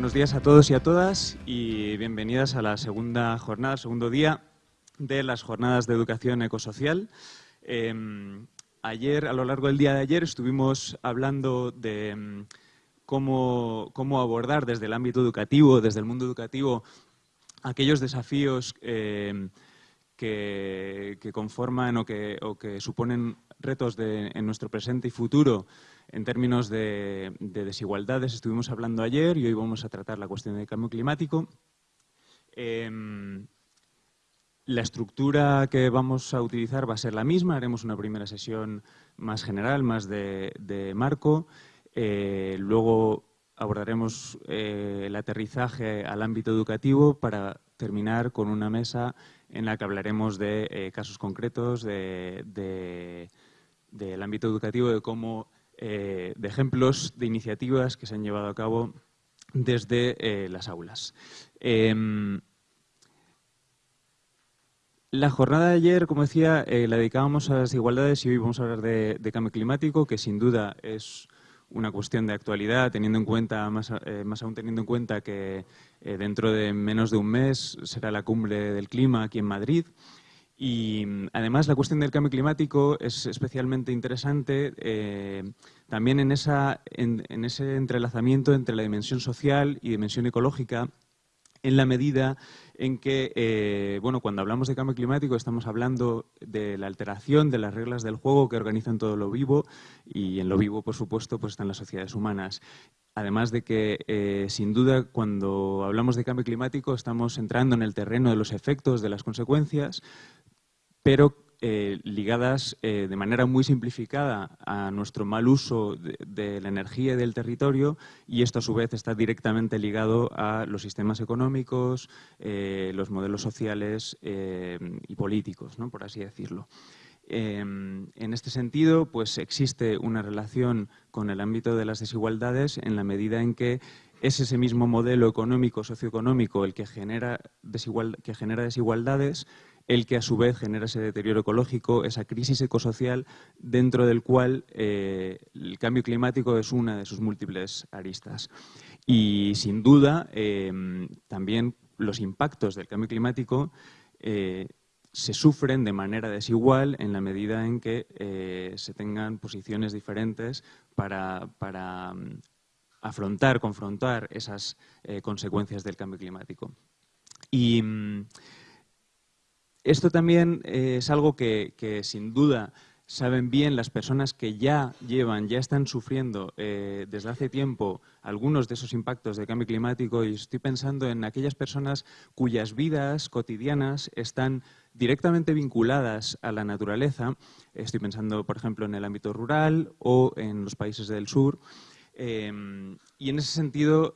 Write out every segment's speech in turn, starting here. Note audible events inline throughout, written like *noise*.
Buenos días a todos y a todas y bienvenidas a la segunda jornada, segundo día de las jornadas de educación ecosocial. Em, ayer, a lo largo del día de ayer, estuvimos hablando de em, cómo, abordar desde el ámbito educativo, desde el mundo educativo, aquellos desafíos em, que, conforman o que, suponen retos en nuestro presente y futuro en términos de, desigualdades estuvimos hablando ayer y hoy vamos a tratar la cuestión del cambio climático. Em, la estructura que vamos a utilizar va a ser la misma. Haremos una primera sesión más general, más de, marco. Eh, luego abordaremos eh, el aterrizaje al ámbito educativo para terminar con una mesa en la que hablaremos de eh, casos concretos del ámbito educativo, de cómo eh, de ejemplos de iniciativas que se han llevado a cabo desde eh, las aulas. Em, la jornada de ayer, como decía, eh, la dedicábamos a las desigualdades y hoy vamos a hablar de, cambio climático, que sin duda es una cuestión de actualidad, teniendo en cuenta, más aún teniendo en cuenta que dentro de menos de un mes será la cumbre del clima aquí en Madrid. Y mm, además la cuestión del cambio climático es especialmente interesante eh, también en, esa, en, ese entrelazamiento entre la dimensión social y dimensión ecológica en la medida en que, eh, bueno, cuando hablamos de cambio climático estamos hablando de la alteración de las reglas del juego que organizan todo lo vivo y en lo vivo, por supuesto, pues están las sociedades humanas. Además de que, eh, sin duda, cuando hablamos de cambio climático estamos entrando en el terreno de los efectos, de las consecuencias, pero eh, ligadas eh, de manera muy simplificada a nuestro mal uso de, la energía y del territorio y esto a su vez está directamente ligado a los sistemas económicos, eh, los modelos sociales y políticos, por así decirlo. en este sentido, pues existe una relación con el ámbito de las desigualdades en la medida en que es ese mismo modelo económico, socioeconómico, el que genera, que genera desigualdades el que a su vez genera ese deterioro ecológico, esa crisis ecosocial, dentro del cual eh, el cambio climático es una de sus múltiples aristas. Y sin duda, em, también los impactos del cambio climático eh, se sufren de manera desigual en la medida en que eh, se tengan posiciones diferentes para, para mm, afrontar, confrontar esas consecuencias del cambio climático. Y mm, esto también eh, es algo que, sin duda saben bien las personas que ya llevan, ya están sufriendo eh, desde hace tiempo algunos de esos impactos del cambio climático y estoy pensando en aquellas personas cuyas vidas cotidianas están directamente vinculadas a la naturaleza. Estoy pensando, por ejemplo, en el ámbito rural o en los países del sur. Em, y en ese sentido,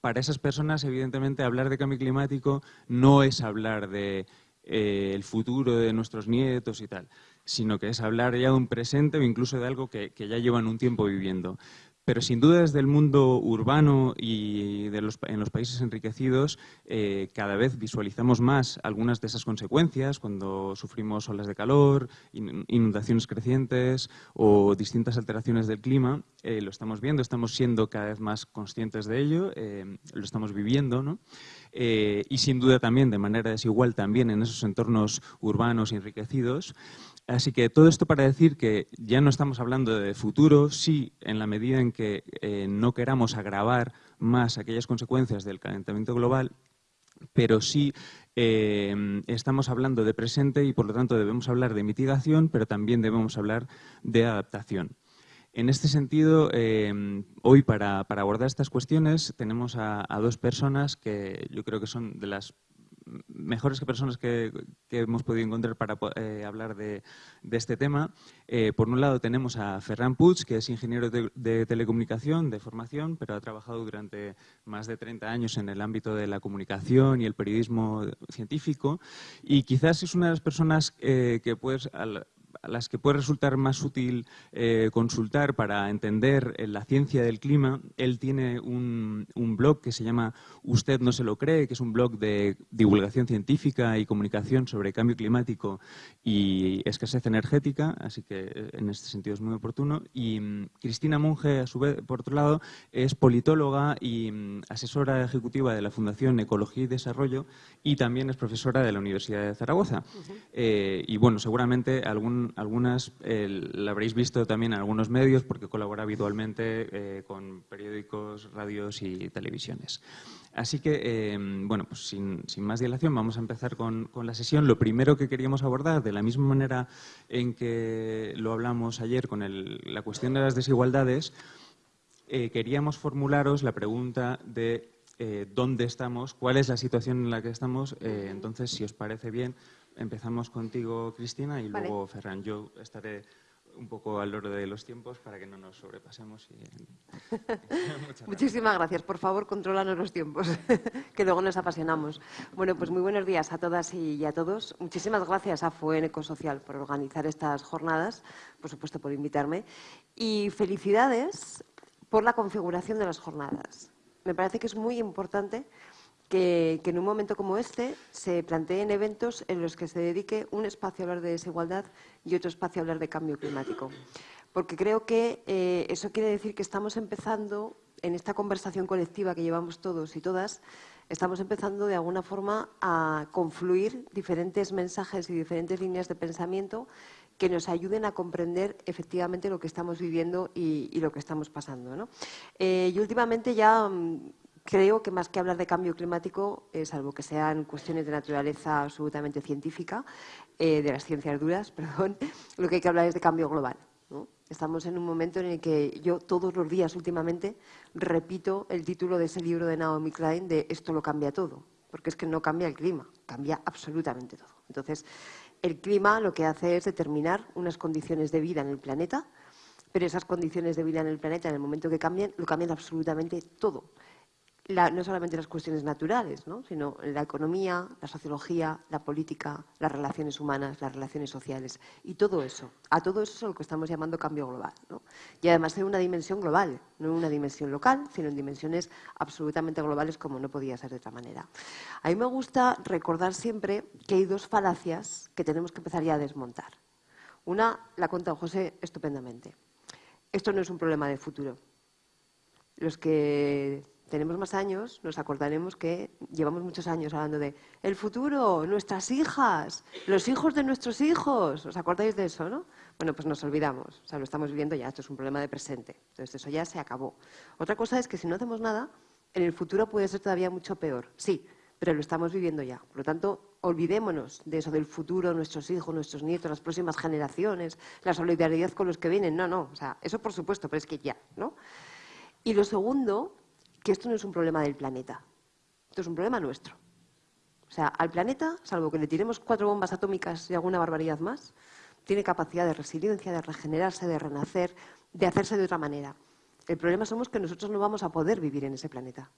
para esas personas, evidentemente, hablar de cambio climático no es hablar de eh, el futuro de nuestros nietos y tal, sino que es hablar ya de un presente o incluso de algo que, que ya llevan un tiempo viviendo. Pero sin duda desde el mundo urbano y de los, en los países enriquecidos eh, cada vez visualizamos más algunas de esas consecuencias cuando sufrimos olas de calor, inundaciones crecientes o distintas alteraciones del clima. Eh, lo estamos viendo, estamos siendo cada vez más conscientes de ello, eh, lo estamos viviendo. ¿no? y sin duda también de manera desigual también en esos entornos urbanos enriquecidos. Así que todo esto para decir que ya no estamos hablando de futuro, sí, en la medida en que eh, no queramos agravar más aquellas consecuencias del calentamiento global, pero sí eh, estamos hablando de presente y por lo tanto debemos hablar de mitigación, pero también debemos hablar de adaptación. En este sentido, eh, hoy para, abordar estas cuestiones tenemos a, dos personas que yo creo que son de las mejores personas que, hemos podido encontrar para eh, hablar de, este tema. Eh, por un lado tenemos a Ferran Puig, que es ingeniero de, telecomunicación de formación, pero ha trabajado durante más de 30 años en el ámbito de la comunicación y el periodismo científico. Y quizás es una de las personas eh, que puedes, las que puede resultar más útil eh, consultar para entender eh, la ciencia del clima, él tiene un, blog que se llama Usted no se lo cree, que es un blog de divulgación científica y comunicación sobre cambio climático y escasez energética, así que eh, en este sentido es muy oportuno. Y mm, Cristina Monge, a su vez, por otro lado, es politóloga y mm, asesora ejecutiva de la Fundación Ecología y Desarrollo y también es profesora de la Universidad de Zaragoza. y bueno, seguramente algún, algunas la habréis visto también en algunos medios porque colabora habitualmente eh, con periódicos, radios y televisiones. Así que, em, bueno, pues sin, más dilación vamos a empezar con, la sesión. Lo primero que queríamos abordar, de la misma manera en que lo hablamos ayer con la cuestión de las desigualdades, eh, queríamos formularos la pregunta de eh, dónde estamos, cuál es la situación en la que estamos. entonces, si os parece bien, empezamos contigo, Cristina, y luego Ferran. Yo estaré un poco al orden de los tiempos para que no nos sobrepasemos. *laughs* Muchísimas gracias. Por favor, controlanos los tiempos, *laughs* que luego nos apasionamos. Bueno, pues muy buenos días a todas y a todos. Muchísimas gracias a FUEN Ecosocial por organizar estas jornadas, por supuesto por invitarme, y felicidades por la configuración de las jornadas. Me parece que es muy importante que, en un momento como este se planteen eventos en los que se dedique un espacio a hablar de desigualdad y otro espacio a hablar de cambio climático. Porque creo que eh, eso quiere decir que estamos empezando, en esta conversación colectiva que llevamos todos y todas, estamos empezando de alguna forma a confluir diferentes mensajes y diferentes líneas de pensamiento que nos ayuden a comprender efectivamente lo que estamos viviendo y, lo que estamos pasando. Eh, y últimamente ya mm, Creo que más que hablar de cambio climático, eh, salvo que sean cuestiones de naturaleza absolutamente científica, eh, de las ciencias duras, *laughs* perdón, lo que hay que hablar es de cambio global. Estamos en un momento en el que yo todos los días últimamente repito el título de ese libro de Naomi Klein de Esto lo cambia todo, porque es que no cambia el clima, cambia absolutamente todo. Entonces, el clima lo que hace es determinar unas condiciones de vida en el planeta, pero esas condiciones de vida en el planeta, en el momento que cambien, lo cambian absolutamente todo no solamente las cuestiones naturales, sino la economía, la sociología, la política, las relaciones humanas, las relaciones sociales y todo eso. A todo eso es lo que estamos llamando cambio global. Y además en una dimensión global, no en una dimensión local, sino en dimensiones absolutamente globales como no podía ser de otra manera. A mí me gusta recordar siempre que hay dos falacias que tenemos que empezar ya a desmontar. Una la cuenta José estupendamente. Esto no es un problema de futuro. Los que tenemos más años, nos acordaremos que llevamos muchos años hablando de el futuro, nuestras hijas, los hijos de nuestros hijos. ¿Os acordáis de eso, no? Bueno, pues nos olvidamos. O sea, lo estamos viviendo ya, esto es un problema de presente. Entonces, eso ya se acabó. Otra cosa es que si no hacemos nada, en el futuro puede ser todavía mucho peor. Sí, pero lo estamos viviendo ya. Por lo tanto, olvidémonos de eso del futuro, nuestros hijos, nuestros nietos, las próximas generaciones, la solidaridad con los que vienen. No, no. O sea, eso por supuesto, pero es que ya, ¿no? Y lo segundo que esto no es un problema del planeta, esto es un problema nuestro. O sea, al planeta, salvo que le tiremos cuatro bombas atómicas y alguna barbaridad más, tiene capacidad de resiliencia, de regenerarse, de renacer, de hacerse de otra manera. El problema somos que nosotros no vamos a poder vivir en ese planeta.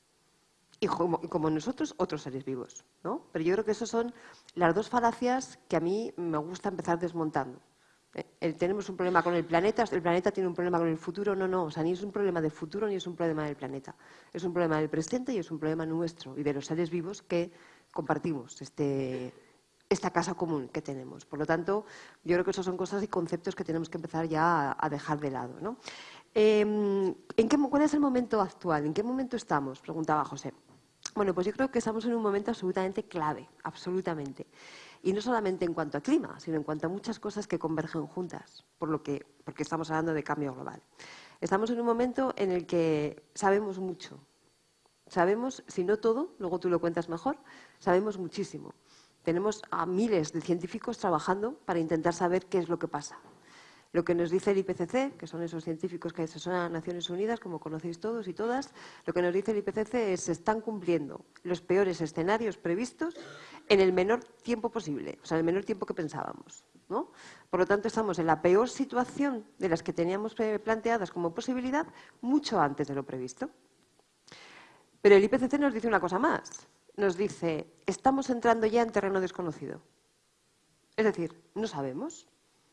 Y como, nosotros, otros seres vivos. ¿no? Pero yo creo que esas son las dos falacias que a mí me gusta empezar desmontando. Eh, tenemos un problema con el planeta, el planeta tiene un problema con el futuro. No, no, o sea, ni es un problema del futuro ni es un problema del planeta. Es un problema del presente y es un problema nuestro y de los seres vivos que compartimos este, esta casa común que tenemos. Por lo tanto, yo creo que esas son cosas y conceptos que tenemos que empezar ya a, dejar de lado. Em, ¿en qué, ¿Cuál es el momento actual? ¿En qué momento estamos? Preguntaba José. Bueno, pues yo creo que estamos en un momento absolutamente clave, absolutamente. Y no solamente en cuanto a clima, sino en cuanto a muchas cosas que convergen juntas, por lo que, porque estamos hablando de cambio global. Estamos en un momento en el que sabemos mucho. Sabemos, si no todo, luego tú lo cuentas mejor, sabemos muchísimo. Tenemos a miles de científicos trabajando para intentar saber qué es lo que pasa. Lo que nos dice el IPCC, que son esos científicos que asesoran a Naciones Unidas, como conocéis todos y todas, lo que nos dice el IPCC es se están cumpliendo los peores escenarios previstos en el menor tiempo posible, o sea, en el menor tiempo que pensábamos. ¿no? Por lo tanto, estamos en la peor situación de las que teníamos planteadas como posibilidad mucho antes de lo previsto. Pero el IPCC nos dice una cosa más. Nos dice, estamos entrando ya en terreno desconocido. Es decir, no sabemos.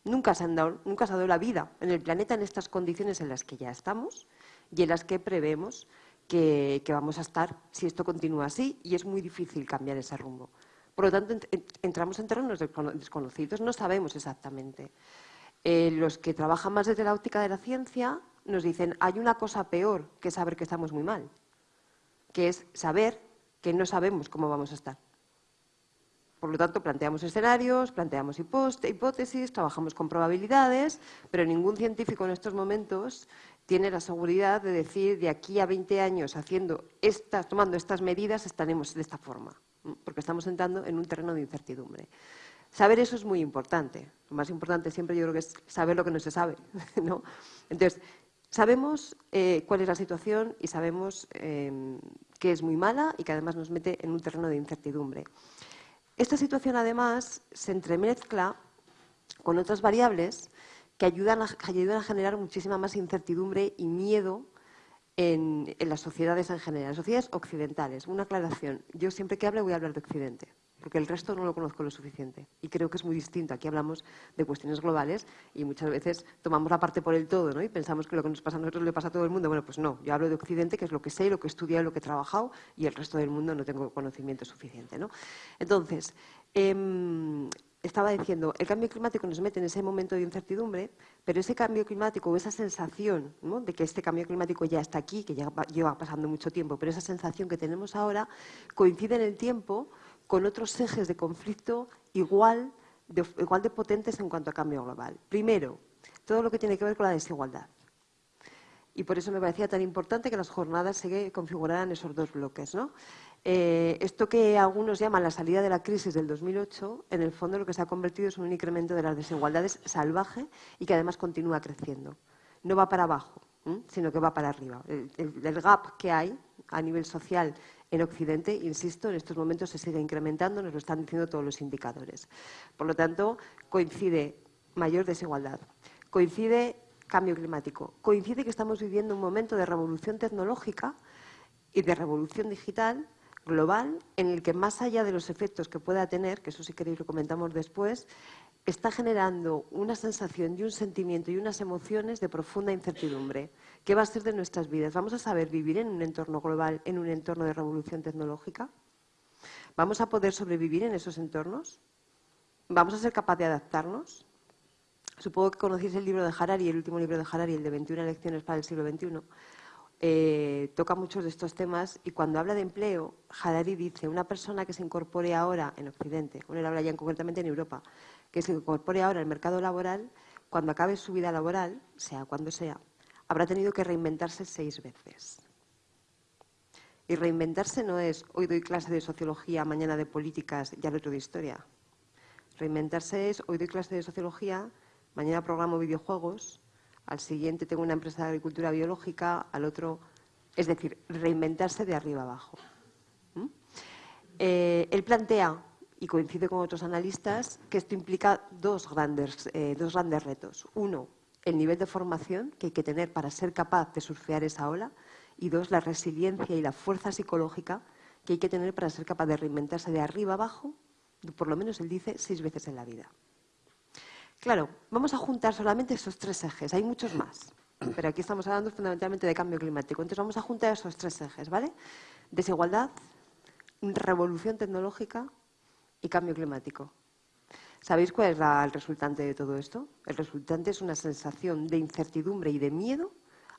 Nunca se, han dado, nunca se ha dado la vida en el planeta en estas condiciones en las que ya estamos y en las que prevemos que, vamos a estar si esto continúa así y es muy difícil cambiar ese rumbo. Por lo tanto, entramos en terrenos desconocidos, no sabemos exactamente. Eh, los que trabajan más desde la óptica de la ciencia nos dicen hay una cosa peor que saber que estamos muy mal, que es saber que no sabemos cómo vamos a estar. Por lo tanto, planteamos escenarios, planteamos hipótesis, trabajamos con probabilidades, pero ningún científico en estos momentos tiene la seguridad de decir de aquí a 20 años haciendo estas, tomando estas medidas estaremos de esta forma, porque estamos entrando en un terreno de incertidumbre. Saber eso es muy importante. Lo más importante siempre yo creo que es saber lo que no se sabe. *laughs* ¿no? Entonces, sabemos eh, cuál es la situación y sabemos em, que es muy mala y que además nos mete en un terreno de incertidumbre. Esta situación además se entremezcla con otras variables que ayudan a, generar muchísima más incertidumbre y miedo en, las sociedades en general, sociedades occidentales. Una aclaración, yo siempre que hable voy a hablar de Occidente, porque el resto no lo conozco lo suficiente y creo que es muy distinto. Aquí hablamos de cuestiones globales y muchas veces tomamos la parte por el todo ¿no? y pensamos que lo que nos pasa a nosotros le pasa a todo el mundo. Bueno, pues no, yo hablo de Occidente, que es lo que sé, lo que he estudiado, lo que he trabajado y el resto del mundo no tengo conocimiento suficiente. ¿no? Entonces, em, estaba diciendo, el cambio climático nos mete en ese momento de incertidumbre, pero ese cambio climático o esa sensación de que este cambio climático ya está aquí, que ya lleva pasando mucho tiempo, pero esa sensación que tenemos ahora coincide en el tiempo con otros ejes de conflicto igual de, igual de potentes en cuanto a cambio global. Primero, todo lo que tiene que ver con la desigualdad. Y por eso me parecía tan importante que las jornadas se configuraran esos dos bloques. ¿no? Eh, esto que algunos llaman la salida de la crisis del 2008, en el fondo lo que se ha convertido es un incremento de las desigualdades salvaje y que además continúa creciendo. No va para abajo, sino que va para arriba. El, gap que hay a nivel social en Occidente, insisto, en estos momentos se sigue incrementando, nos lo están diciendo todos los indicadores. Por lo tanto, coincide mayor desigualdad, coincide cambio climático, coincide que estamos viviendo un momento de revolución tecnológica y de revolución digital global en el que más allá de los efectos que pueda tener, que eso si queréis lo comentamos después, está generando una sensación y un sentimiento y unas emociones de profunda incertidumbre. ¿Qué va a ser de nuestras vidas? ¿Vamos a saber vivir en un entorno global, en un entorno de revolución tecnológica? ¿Vamos a poder sobrevivir en esos entornos? ¿Vamos a ser capaces de adaptarnos? Supongo que conocéis el libro de Harari, el último libro de Harari, el de 21 lecciones para el siglo XXI. Eh, toca muchos de estos temas y cuando habla de empleo, Harari dice, una persona que se incorpore ahora en Occidente, bueno, él habla ya concretamente en Europa, que se incorpore ahora al mercado laboral, cuando acabe su vida laboral, sea cuando sea, habrá tenido que reinventarse seis veces. Y reinventarse no es hoy doy clase de sociología, mañana de políticas y al otro de historia. Reinventarse es hoy doy clase de sociología, mañana programo videojuegos, al siguiente tengo una empresa de agricultura biológica, al otro, es decir, reinventarse de arriba abajo. ¿Mm? Eh, él plantea, y coincide con otros analistas, que esto implica dos grandes, eh, dos grandes retos. Uno, el nivel de formación que hay que tener para ser capaz de surfear esa ola, y dos, la resiliencia y la fuerza psicológica que hay que tener para ser capaz de reinventarse de arriba abajo, por lo menos él dice, seis veces en la vida. Claro, vamos a juntar solamente esos tres ejes, hay muchos más, pero aquí estamos hablando fundamentalmente de cambio climático. Entonces vamos a juntar esos tres ejes, ¿vale? Desigualdad, revolución tecnológica y cambio climático. ¿Sabéis cuál es el resultante de todo esto? El resultante es una sensación de incertidumbre y de miedo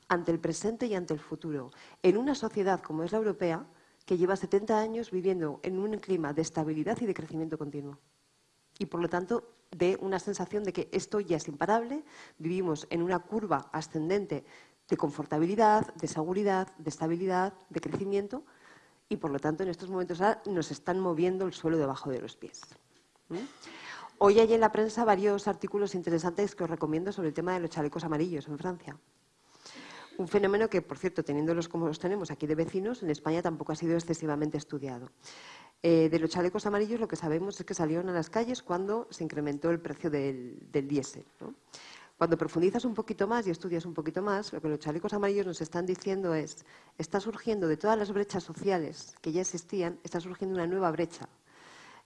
ante el presente y ante el futuro. En una sociedad como es la europea, que lleva 70 años viviendo en un clima de estabilidad y de crecimiento continuo. Y por lo tanto de una sensación de que esto ya es imparable, vivimos en una curva ascendente de confortabilidad, de seguridad, de estabilidad, de crecimiento y por lo tanto en estos momentos nos están moviendo el suelo debajo de los pies. Hoy hay en la prensa varios artículos interesantes que os recomiendo sobre el tema de los chalecos amarillos en Francia. Un fenómeno que, por cierto, teniéndolos como los tenemos aquí de vecinos, en España tampoco ha sido excesivamente estudiado. Eh, de los chalecos amarillos lo que sabemos es que salieron a las calles cuando se incrementó el precio del, diésel. Cuando profundizas un poquito más y estudias un poquito más, lo que los chalecos amarillos nos están diciendo es, está surgiendo de todas las brechas sociales que ya existían, está surgiendo una nueva brecha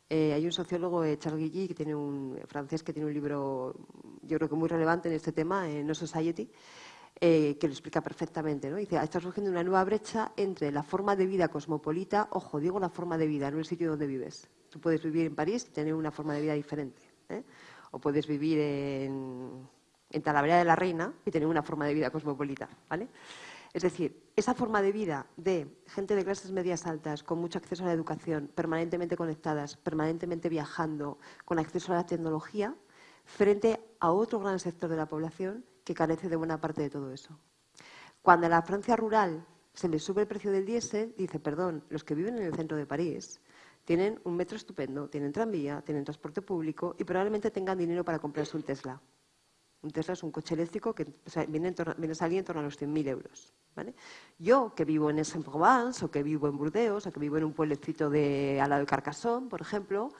Eh, hay un sociólogo, eh, Charles Guilly, que tiene un francés que tiene un libro, yo creo que muy relevante en este tema, en No Society, eh, que lo explica perfectamente. ¿no? Dice, está surgiendo una nueva brecha entre la forma de vida cosmopolita, ojo, digo la forma de vida, no el sitio donde vives. Tú puedes vivir en París y tener una forma de vida diferente. O puedes vivir en, en Talavera de la Reina y tener una forma de vida cosmopolita. ¿vale? Es decir, esa forma de vida de gente de clases medias altas, con mucho acceso a la educación, permanentemente conectadas, permanentemente viajando, con acceso a la tecnología, frente a otro gran sector de la población que carece de buena parte de todo eso. Cuando a la Francia rural se le sube el precio del diésel, dice, perdón, los que viven en el centro de París tienen un metro estupendo, tienen tranvía, tienen transporte público y probablemente tengan dinero para comprarse un Tesla. Un Tesla es un coche eléctrico que viene, viene a salir en torno a los 100.000 euros. Yo, que vivo en Aix-en-Provence, o que vivo en Burdeos, o que vivo en un pueblecito de, al lado de Carcassonne, por ejemplo,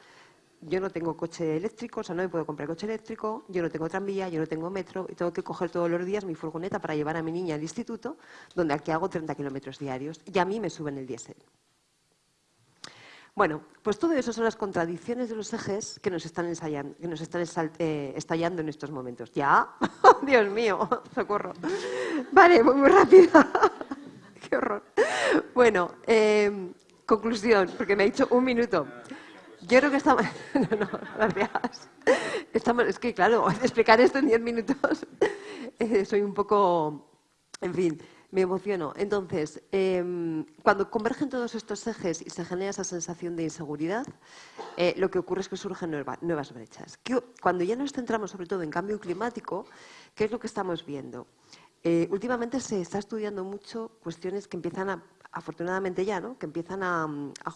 yo no tengo coche eléctrico, o sea, no me puedo comprar coche eléctrico, yo no tengo tranvía, yo no tengo metro, y tengo que coger todos los días mi furgoneta para llevar a mi niña al instituto, donde aquí hago 30 kilómetros diarios, y a mí me suben el diésel. Bueno, pues todo eso son las contradicciones de los ejes que nos están, ensayando, eh, estallando en estos momentos. ¿Ya? *laughs* Dios mío, *laughs* socorro. Vale, muy, muy rápida. *laughs* Qué horror. Bueno, em, conclusión, porque me ha dicho un minuto. Yo creo que estamos... No, no, gracias. Estamos... Es que, claro, explicar esto en diez minutos eh, soy un poco... En fin, me emociono. Entonces, em, cuando convergen todos estos ejes y se genera esa sensación de inseguridad, eh, lo que ocurre es que surgen nuevas brechas. cuando ya nos centramos sobre todo en cambio climático, ¿qué es lo que estamos viendo? Eh, últimamente se está estudiando mucho cuestiones que empiezan a afortunadamente ya, ¿no? que empiezan a,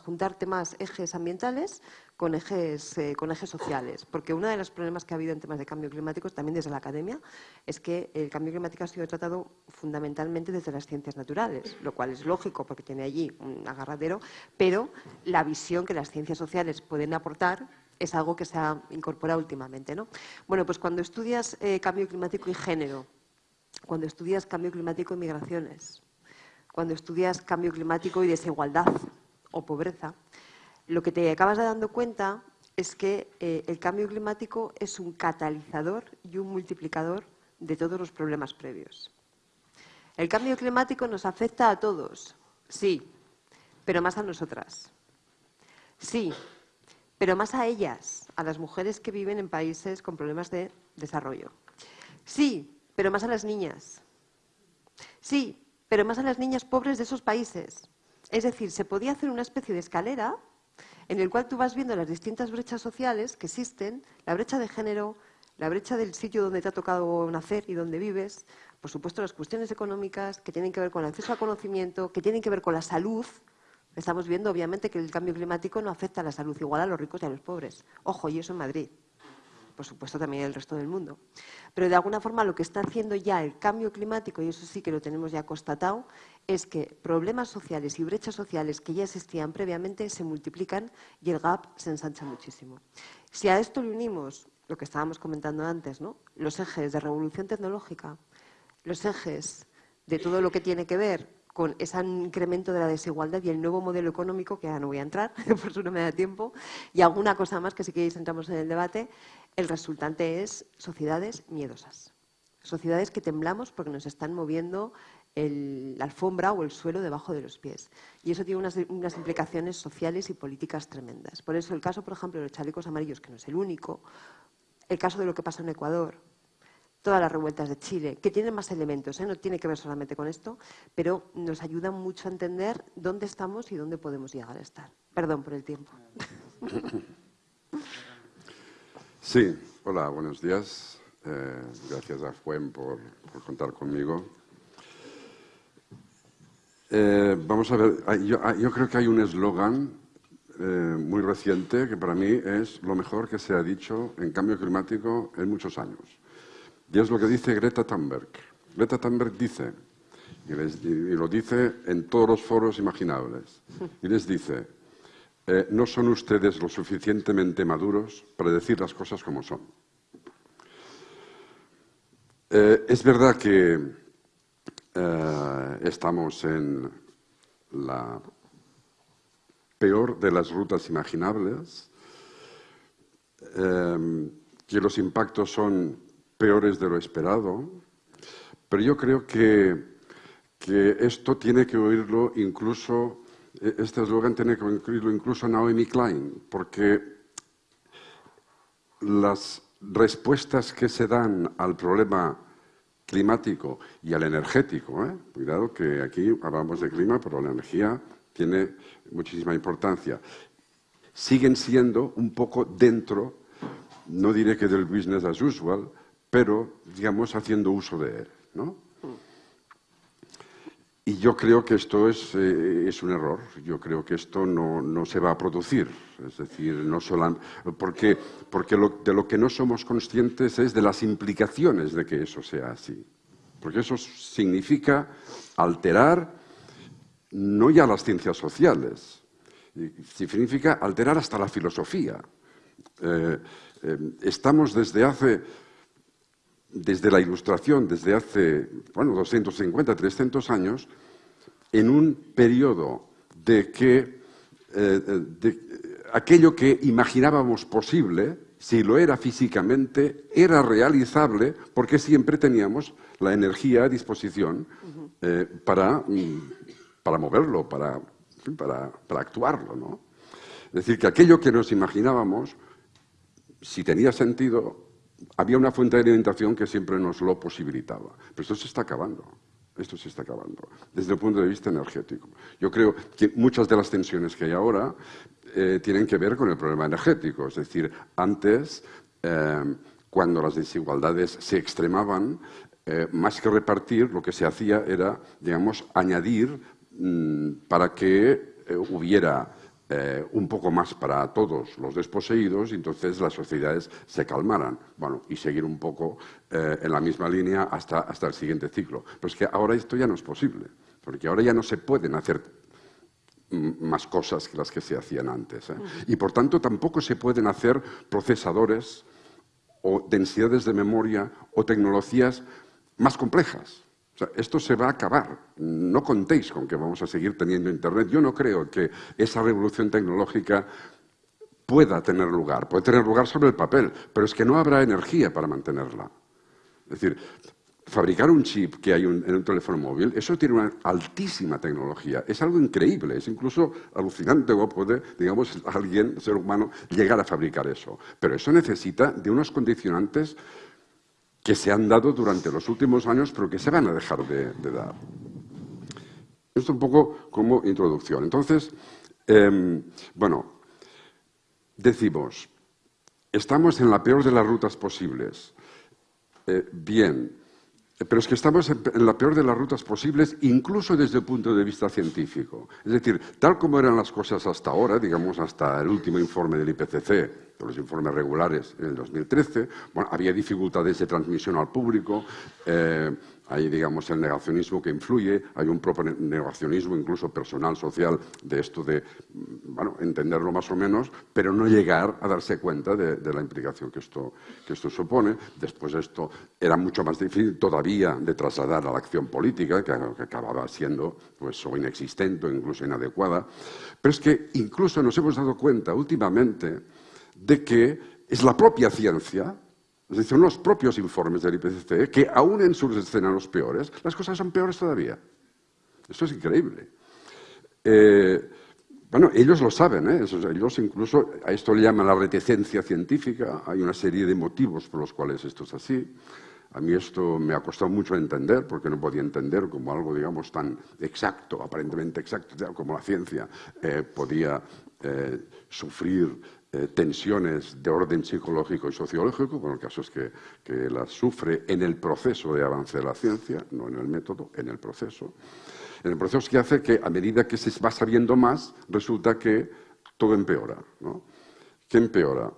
juntar temas, ejes ambientales con ejes, eh, con ejes sociales. Porque uno de los problemas que ha habido en temas de cambio climático, también desde la academia, es que el cambio climático ha sido tratado fundamentalmente desde las ciencias naturales, lo cual es lógico porque tiene allí un agarradero, pero la visión que las ciencias sociales pueden aportar es algo que se ha incorporado últimamente. ¿no? Bueno, pues cuando estudias eh, cambio climático y género, cuando estudias cambio climático y migraciones, cuando estudias cambio climático y desigualdad o pobreza, lo que te acabas dando cuenta es que eh, el cambio climático es un catalizador y un multiplicador de todos los problemas previos. El cambio climático nos afecta a todos, sí, pero más a nosotras. Sí, pero más a ellas, a las mujeres que viven en países con problemas de desarrollo. Sí, pero más a las niñas. Sí, pero más a las niñas pobres de esos países. Es decir, se podía hacer una especie de escalera en el cual tú vas viendo las distintas brechas sociales que existen, la brecha de género, la brecha del sitio donde te ha tocado nacer y donde vives, por supuesto las cuestiones económicas que tienen que ver con el acceso al conocimiento, que tienen que ver con la salud. Estamos viendo, obviamente, que el cambio climático no afecta a la salud igual a los ricos y a los pobres. Ojo, y eso en Madrid por supuesto también el resto del mundo. Pero de alguna forma lo que está haciendo ya el cambio climático, y eso sí que lo tenemos ya constatado, es que problemas sociales y brechas sociales que ya existían previamente se multiplican y el gap se ensancha muchísimo. Si a esto le unimos lo que estábamos comentando antes, ¿no? los ejes de revolución tecnológica, los ejes de todo lo que tiene que ver con ese incremento de la desigualdad y el nuevo modelo económico, que ya no voy a entrar, *laughs* por eso no me da tiempo, y alguna cosa más que si queréis entramos en el debate, el resultante es sociedades miedosas. Sociedades que temblamos porque nos están moviendo la alfombra o el suelo debajo de los pies. Y eso tiene unas, unas, implicaciones sociales y políticas tremendas. Por eso el caso, por ejemplo, de los chalecos amarillos, que no es el único, el caso de lo que pasa en Ecuador, todas las revueltas de Chile, que tienen más elementos, ¿eh? no tiene que ver solamente con esto, pero nos ayudan mucho a entender dónde estamos y dónde podemos llegar a estar. Perdón por el tiempo. *laughs* Sí, hola, buenos días. Eh, gracias a Fuen por, contar conmigo. Eh, vamos a ver, yo, creo que hay un eslogan muy reciente que para mí es lo mejor que se ha dicho en cambio climático en muchos años. Y es lo que dice Greta Thunberg. Greta Thunberg dice, y, lo dice en todos los foros imaginables, y les dice, eh, no son ustedes lo suficientemente maduros para decir las cosas como son. Eh, es verdad que eh, estamos en la peor de las rutas imaginables, que los impactos son peores de lo esperado, pero yo creo que, que esto tiene que oírlo incluso, e, este eslogan tiene que oírlo incluso Naomi Klein, porque las respuestas que se dan al problema climático y al energético, ¿eh? cuidado que aquí hablamos de clima, pero la energía tiene muchísima importancia, siguen siendo un poco dentro, no diré que del business as usual, pero, digamos, haciendo uso de él. ¿no? Y yo creo que esto es, eh, un error. Yo creo que esto no, se va a producir. Es decir, no solo, porque, porque de lo que no somos conscientes es de las implicaciones de que eso sea así. Porque eso significa alterar no ya las ciencias sociales, significa alterar hasta la filosofía. Eh, eh, estamos desde hace desde la Ilustración, desde hace, bueno, 250, 300 años, en un periodo de que eh, aquello que imaginábamos posible, si lo era físicamente, era realizable porque siempre teníamos la energía a disposición eh, para, mm, para, moverlo, para, para, para actuarlo. ¿no? Es decir, que aquello que nos imaginábamos, si tenía sentido, había una fuente de alimentación que siempre nos lo posibilitaba. Pero esto se está acabando. Esto se está acabando desde el punto de vista energético. Yo creo que muchas de las tensiones que hay ahora eh, tienen que ver con el problema energético. Es decir, antes, eh, cuando las desigualdades se extremaban, eh, más que repartir, lo que se hacía era, digamos, añadir mm, para que hubiera eh, un poco más para todos los desposeídos y entonces las sociedades se calmaran. Bueno, y seguir un poco eh, en la misma línea hasta, hasta el siguiente ciclo. Pero es que ahora esto ya no es posible, porque ahora ya no se pueden hacer más cosas que las que se hacían antes. ¿eh? Y por tanto tampoco se pueden hacer procesadores o densidades de memoria o tecnologías más complejas esto se va a acabar. No contéis con que vamos a seguir teniendo Internet. Yo no creo que esa revolución tecnológica pueda tener lugar. Puede tener lugar sobre el papel, pero es que no habrá energía para mantenerla. Es decir, fabricar un chip que hay en un teléfono móvil, eso tiene una altísima tecnología. Es algo increíble, es incluso alucinante cómo puede, digamos, alguien, ser humano, llegar a fabricar eso. Pero eso necesita de unos condicionantes que se han dado durante los últimos años, pero que se van a dejar de, dar. Esto un poco como introducción. Entonces, em, bueno, decimos, estamos en la peor de las rutas posibles. Eh, bien, pero es que estamos en la peor de las rutas posibles, incluso desde el punto de vista científico. Es decir, tal como eran las cosas hasta ahora, digamos hasta el último informe del IPCC, los informes regulares en el 2013, bueno, había dificultades de transmisión al público, eh, hay, digamos, el negacionismo que influye, hay un propio negacionismo incluso personal, social, de esto de, bueno, entenderlo más o menos, pero no llegar a darse cuenta de, la implicación que esto, que esto supone. Después esto era mucho más difícil todavía de trasladar a la acción política, que, acababa siendo pues, inexistente o incluso inadecuada. Pero es que incluso nos hemos dado cuenta últimamente de que es la propia ciencia, es decir, los propios informes del IPCC, que aún en sus escenarios peores, las cosas son peores todavía. Esto es increíble. Eh, bueno, ellos lo saben, ¿eh? ellos incluso, a esto le llaman la reticencia científica, hay una serie de motivos por los cuales esto es así. A mí esto me ha costado mucho entender, porque no podía entender como algo, digamos, tan exacto, aparentemente exacto, como la ciencia eh, podía eh, sufrir eh, tensiones de orden psicológico y sociológico, bueno, el caso es que, que las sufre en el proceso de avance de la ciencia, no en el método, en el proceso. En el proceso que hace que a medida que se va sabiendo más, resulta que todo empeora. ¿Qué empeora?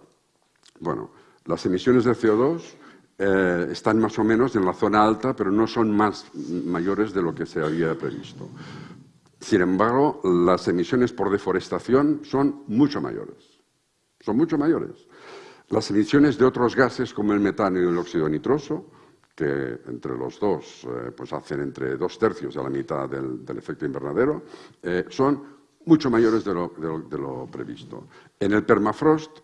Bueno, las emisiones de CO2 eh, están más o menos en la zona alta, pero no son más mayores de lo que se había previsto. Sin embargo, las emisiones por deforestación son mucho mayores son mucho mayores. Las emisiones de otros gases como el metano y el óxido nitroso, que entre los dos eh, pues hacen entre dos tercios a la mitad del, efecto invernadero, eh, son mucho mayores de lo, previsto. En el permafrost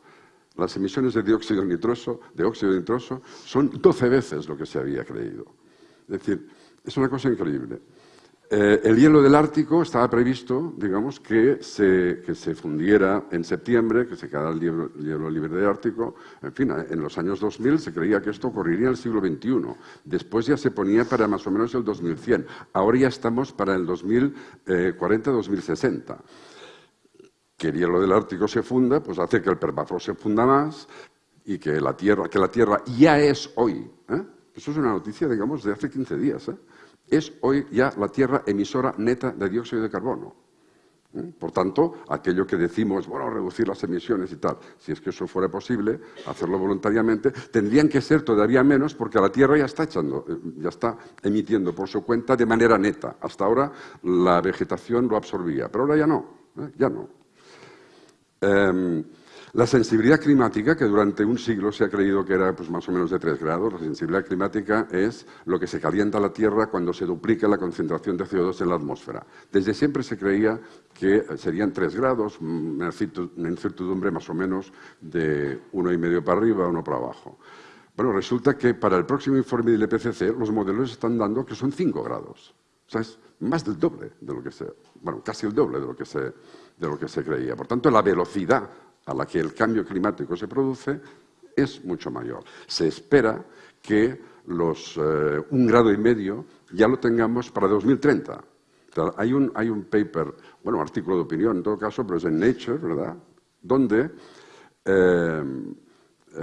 las emisiones de dióxido nitroso, de óxido nitroso son 12 veces lo que se había creído. Es decir, es una cosa increíble. Eh, el hielo del Ártico estaba previsto, digamos, que se, que se fundiera en septiembre, que se quedara el hielo, libre del Ártico. En fin, en los años 2000 se creía que esto ocurriría en el siglo XXI. Después ya se ponía para más o menos el 2100. Ahora ya estamos para el 2040-2060 que el hielo del Ártico se funda, pues hace que el permafrost se funda más y que la Tierra, que la tierra ya es hoy. ¿eh? Eso es una noticia, digamos, de hace 15 días. ¿eh? Es hoy ya la Tierra emisora neta de dióxido de carbono. ¿eh? Por tanto, aquello que decimos, bueno, reducir las emisiones y tal, si es que eso fuera posible, hacerlo voluntariamente, tendrían que ser todavía menos porque la Tierra ya está echando, ya está emitiendo por su cuenta de manera neta. Hasta ahora la vegetación lo absorbía, pero ahora ya no, ya no. Em, la sensibilidad climática, que durante un siglo se ha creído que era pues, más o menos de 3 grados, la sensibilidad climática es lo que se calienta la Tierra cuando se duplica la concentración de CO2 en la atmósfera. Desde siempre se creía que serían 3 grados, una incertidumbre más o menos de uno y medio para arriba, uno para abajo. Bueno, resulta que para el próximo informe del IPCC los modelos están dando que son 5 grados. O sea, es más del doble de lo que se, bueno, casi el doble de lo que se, de lo que se creía. Por tanto, la velocidad a la que el cambio climático se produce es mucho mayor. Se espera que los eh, un grado y medio ya lo tengamos para 2030. hay, un, hay un paper, bueno, artículo de opinión en todo caso, pero es en Nature, ¿verdad?, donde eh,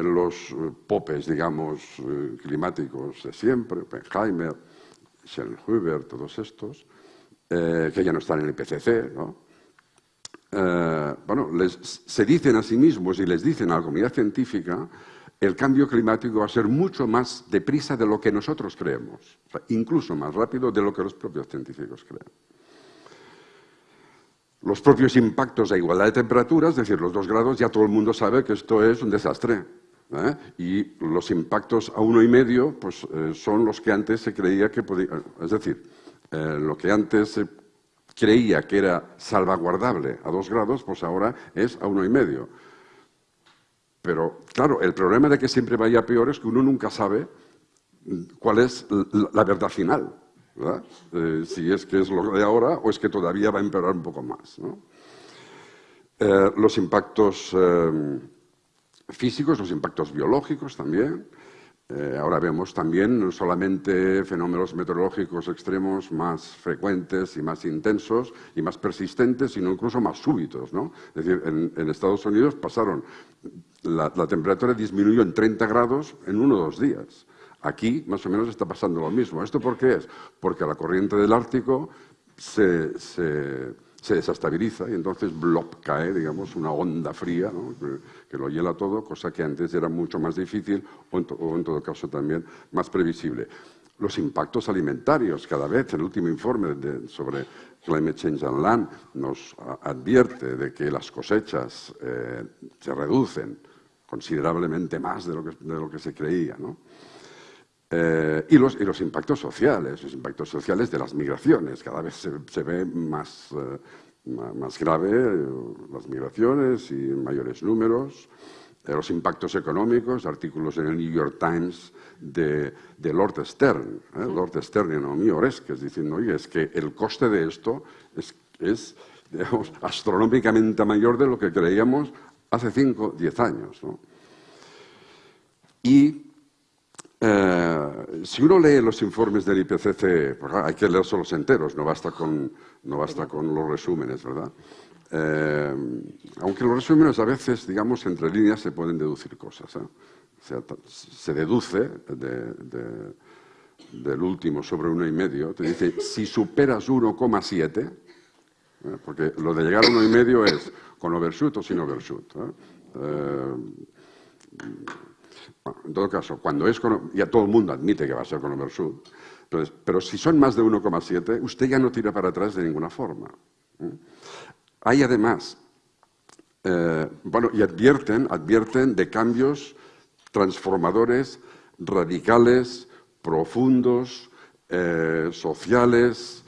los popes, digamos, eh, climáticos de siempre, Oppenheimer, Schellenhuber, todos estos, que ya no están en el IPCC, ¿no?, eh, bueno, se dicen a sí mismos y les dicen a la comunidad científica el cambio climático va a ser mucho más deprisa de lo que nosotros creemos, incluso más rápido de lo que los propios científicos creen. Los propios impactos a igualdad de temperaturas, es decir, los dos grados, ya todo el mundo sabe que esto es un desastre. ¿eh? Y los impactos a uno y medio pues, eh, son los que antes se creía que podía... Es decir, lo que antes se creía que era salvaguardable a dos grados, pues ahora es a uno y medio. Pero, claro, el problema de que siempre vaya peor es que uno nunca sabe cuál es la verdad final. Eh, si es que es lo de ahora o es que todavía va a empeorar un poco más. Eh, los impactos eh, físicos, los impactos biológicos también. Eh, ahora vemos también no solamente fenómenos meteorológicos extremos más frecuentes y más intensos y más persistentes, sino incluso más súbitos. ¿no? Es decir, en, Estados Unidos pasaron, la, temperatura disminuyó en 30 grados en uno o dos días. Aquí más o menos está pasando lo mismo. ¿Esto por qué es? Porque la corriente del Ártico se se desestabiliza y entonces blop cae, digamos, una onda fría que, lo hiela todo, cosa que antes era mucho más difícil o en, todo caso también más previsible. Los impactos alimentarios, cada vez el último informe sobre Climate Change and Land nos advierte de que las cosechas eh, se reducen considerablemente más de lo que, de lo que se creía. ¿no? Eh, y, los, y, los, impactos sociales, los impactos sociales de las migraciones. Cada vez se, ve más, eh, más grave eh, las migraciones y mayores números. los impactos económicos, artículos en el New York Times de, de Lord Stern, Lord Stern y Naomi Oreskes, diciendo, oye, es que el coste de esto es, es digamos, astronómicamente mayor de lo que creíamos hace 5, 10 años. ¿no? Y eh, si uno lee los informes del IPCC, pues, hay que leerlos los enteros, no basta con, no basta con los resúmenes, ¿verdad? Eh, aunque los resúmenes a veces, digamos, entre líneas se pueden deducir cosas. ¿eh? se deduce del último sobre uno y medio, te dice, si superas 1,7, porque lo de llegar a uno y medio es con overshoot o sin overshoot. En todo caso, cuando es con, ya todo el mundo admite que va a ser con overshoot, entonces, pero si son más de 1,7, usted ya no tira para atrás de ninguna forma. Hay además, eh, bueno, y advierten, advierten de cambios transformadores, radicales, profundos, eh, sociales,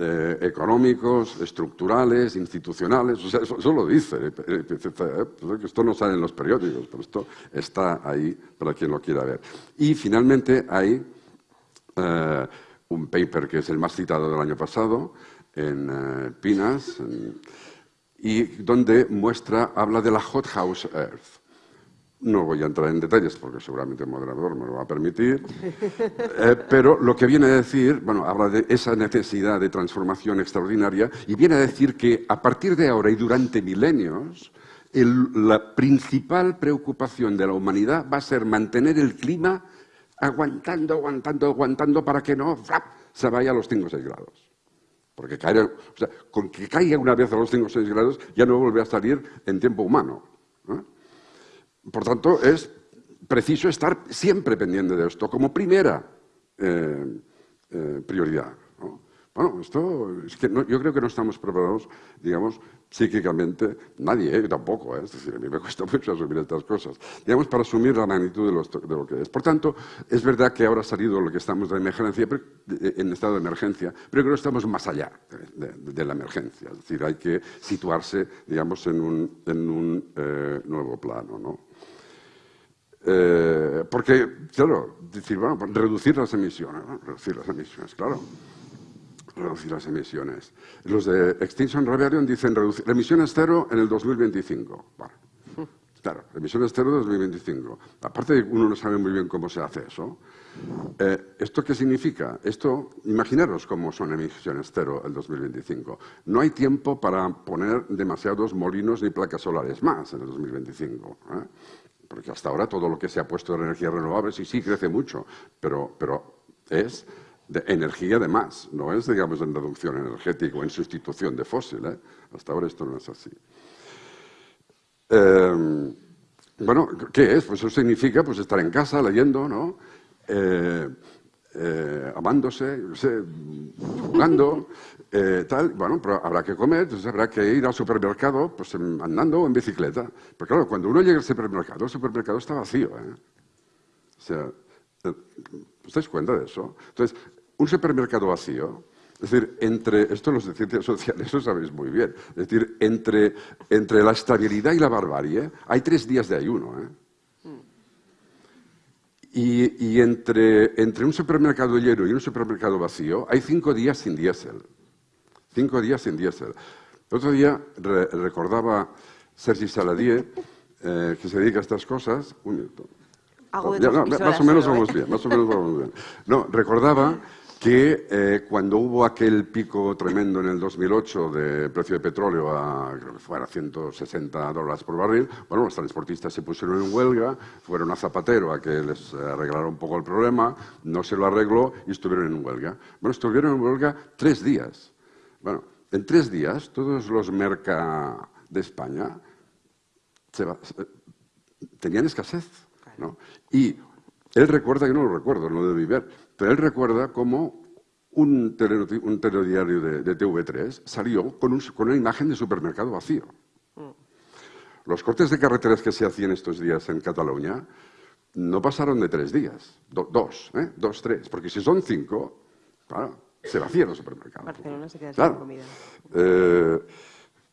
eh, económicos, estructurales, institucionales, o sea, eso, lo dice, eh, eh, pues esto no sale en los periódicos, pero esto está ahí para quien lo quiera ver. Y finalmente hay un paper que es el más citado del año pasado, en Pinas, y donde muestra, habla de la hothouse earth. No voy a entrar en detalles porque seguramente el moderador me lo va a permitir, *laughs* eh, pero lo que viene a decir, bueno, habla de esa necesidad de transformación extraordinaria y viene a decir que a partir de ahora y durante milenios, la principal preocupación de la humanidad va a ser mantener el clima aguantando, aguantando, aguantando para que no se vaya a los 5 o 6 grados. Porque con que caiga una vez a los 5 o 6 grados ya no vuelve a salir en tiempo humano. Por tanto, es preciso estar siempre pendiente de esto como primera eh, eh, prioridad. Bueno, esto es que yo creo que no estamos preparados, digamos, psíquicamente, nadie, ¿eh? tampoco, es decir, a mí me *laughs* cuesta mucho asumir estas cosas, digamos, para asumir la magnitud de, lo que es. Por tanto, es verdad que ahora ha salido lo que estamos de emergencia, en estado de emergencia, pero creo que estamos más allá de, la emergencia, es decir, hay que situarse, digamos, en un, en un nuevo plano, ¿no? Eh, porque, claro, decir, bueno, reducir las emisiones, reducir las emisiones, claro. Reducir las emisiones. Los de Extinction Rebellion dicen reducir emisiones cero en el 2025. Bueno, claro, emisiones cero en el 2025. Aparte uno no sabe muy bien cómo se hace eso. Eh, ¿Esto qué significa? Esto, imaginaros cómo son emisiones cero el 2025. No hay tiempo para poner demasiados molinos ni placas solares más en el 2025. ¿eh? Porque hasta ahora todo lo que se ha puesto en energías renovables, sí, sí, crece mucho, pero, pero es de energía de más, no es, digamos, en reducción energética o en sustitución de fósiles. ¿eh? Hasta ahora esto no es así. Em, bueno, ¿qué es? Pues eso significa pues, estar en casa leyendo, ¿no? Eh, eh, amándose, jugando, *laughs* eh, tal. Bueno, pero habrá que comer, entonces habrá que ir al supermercado pues, andando o en bicicleta. Pero claro, cuando uno llega al supermercado, el supermercado está vacío. ¿eh? O sea, ¿os dais cuenta de eso? Entonces, un supermercado vacío, es decir, entre, esto los de ciencias sociales eso sabéis muy bien, es decir, entre, entre la estabilidad y la barbarie hay tres días de ayuno. ¿eh? Y, entre, entre, un supermercado lleno y un supermercado vacío hay cinco días sin diésel. Cinco días sin diésel. El otro día recordaba Sergi Saladier, eh, que se dedica a estas cosas. Un minuto. más o menos vamos bien, más o menos vamos bien. No, recordaba que eh, cuando hubo aquel pico tremendo en el 2008 de precio de petróleo a, creo que fuera 160 dólares por barril, bueno, los transportistas se pusieron en huelga, fueron a Zapatero a que les arreglara un poco el problema, no se lo arregló y estuvieron en huelga. Bueno, estuvieron en huelga tres días. Bueno, en tres días todos los merca de España tenían escasez, ¿no? Y él recuerda, yo no lo recuerdo, no lo debí ver, pero él recuerda cómo un, telediario de, TV3 salió con, una imagen de supermercado vacío. Mm. Los cortes de carreteras que se hacían estos días en Cataluña no pasaron de tres días, dos, ¿eh? dos, tres, porque si son cinco, claro, se vacían los supermercados. Barcelona se queda sin comida. Eh,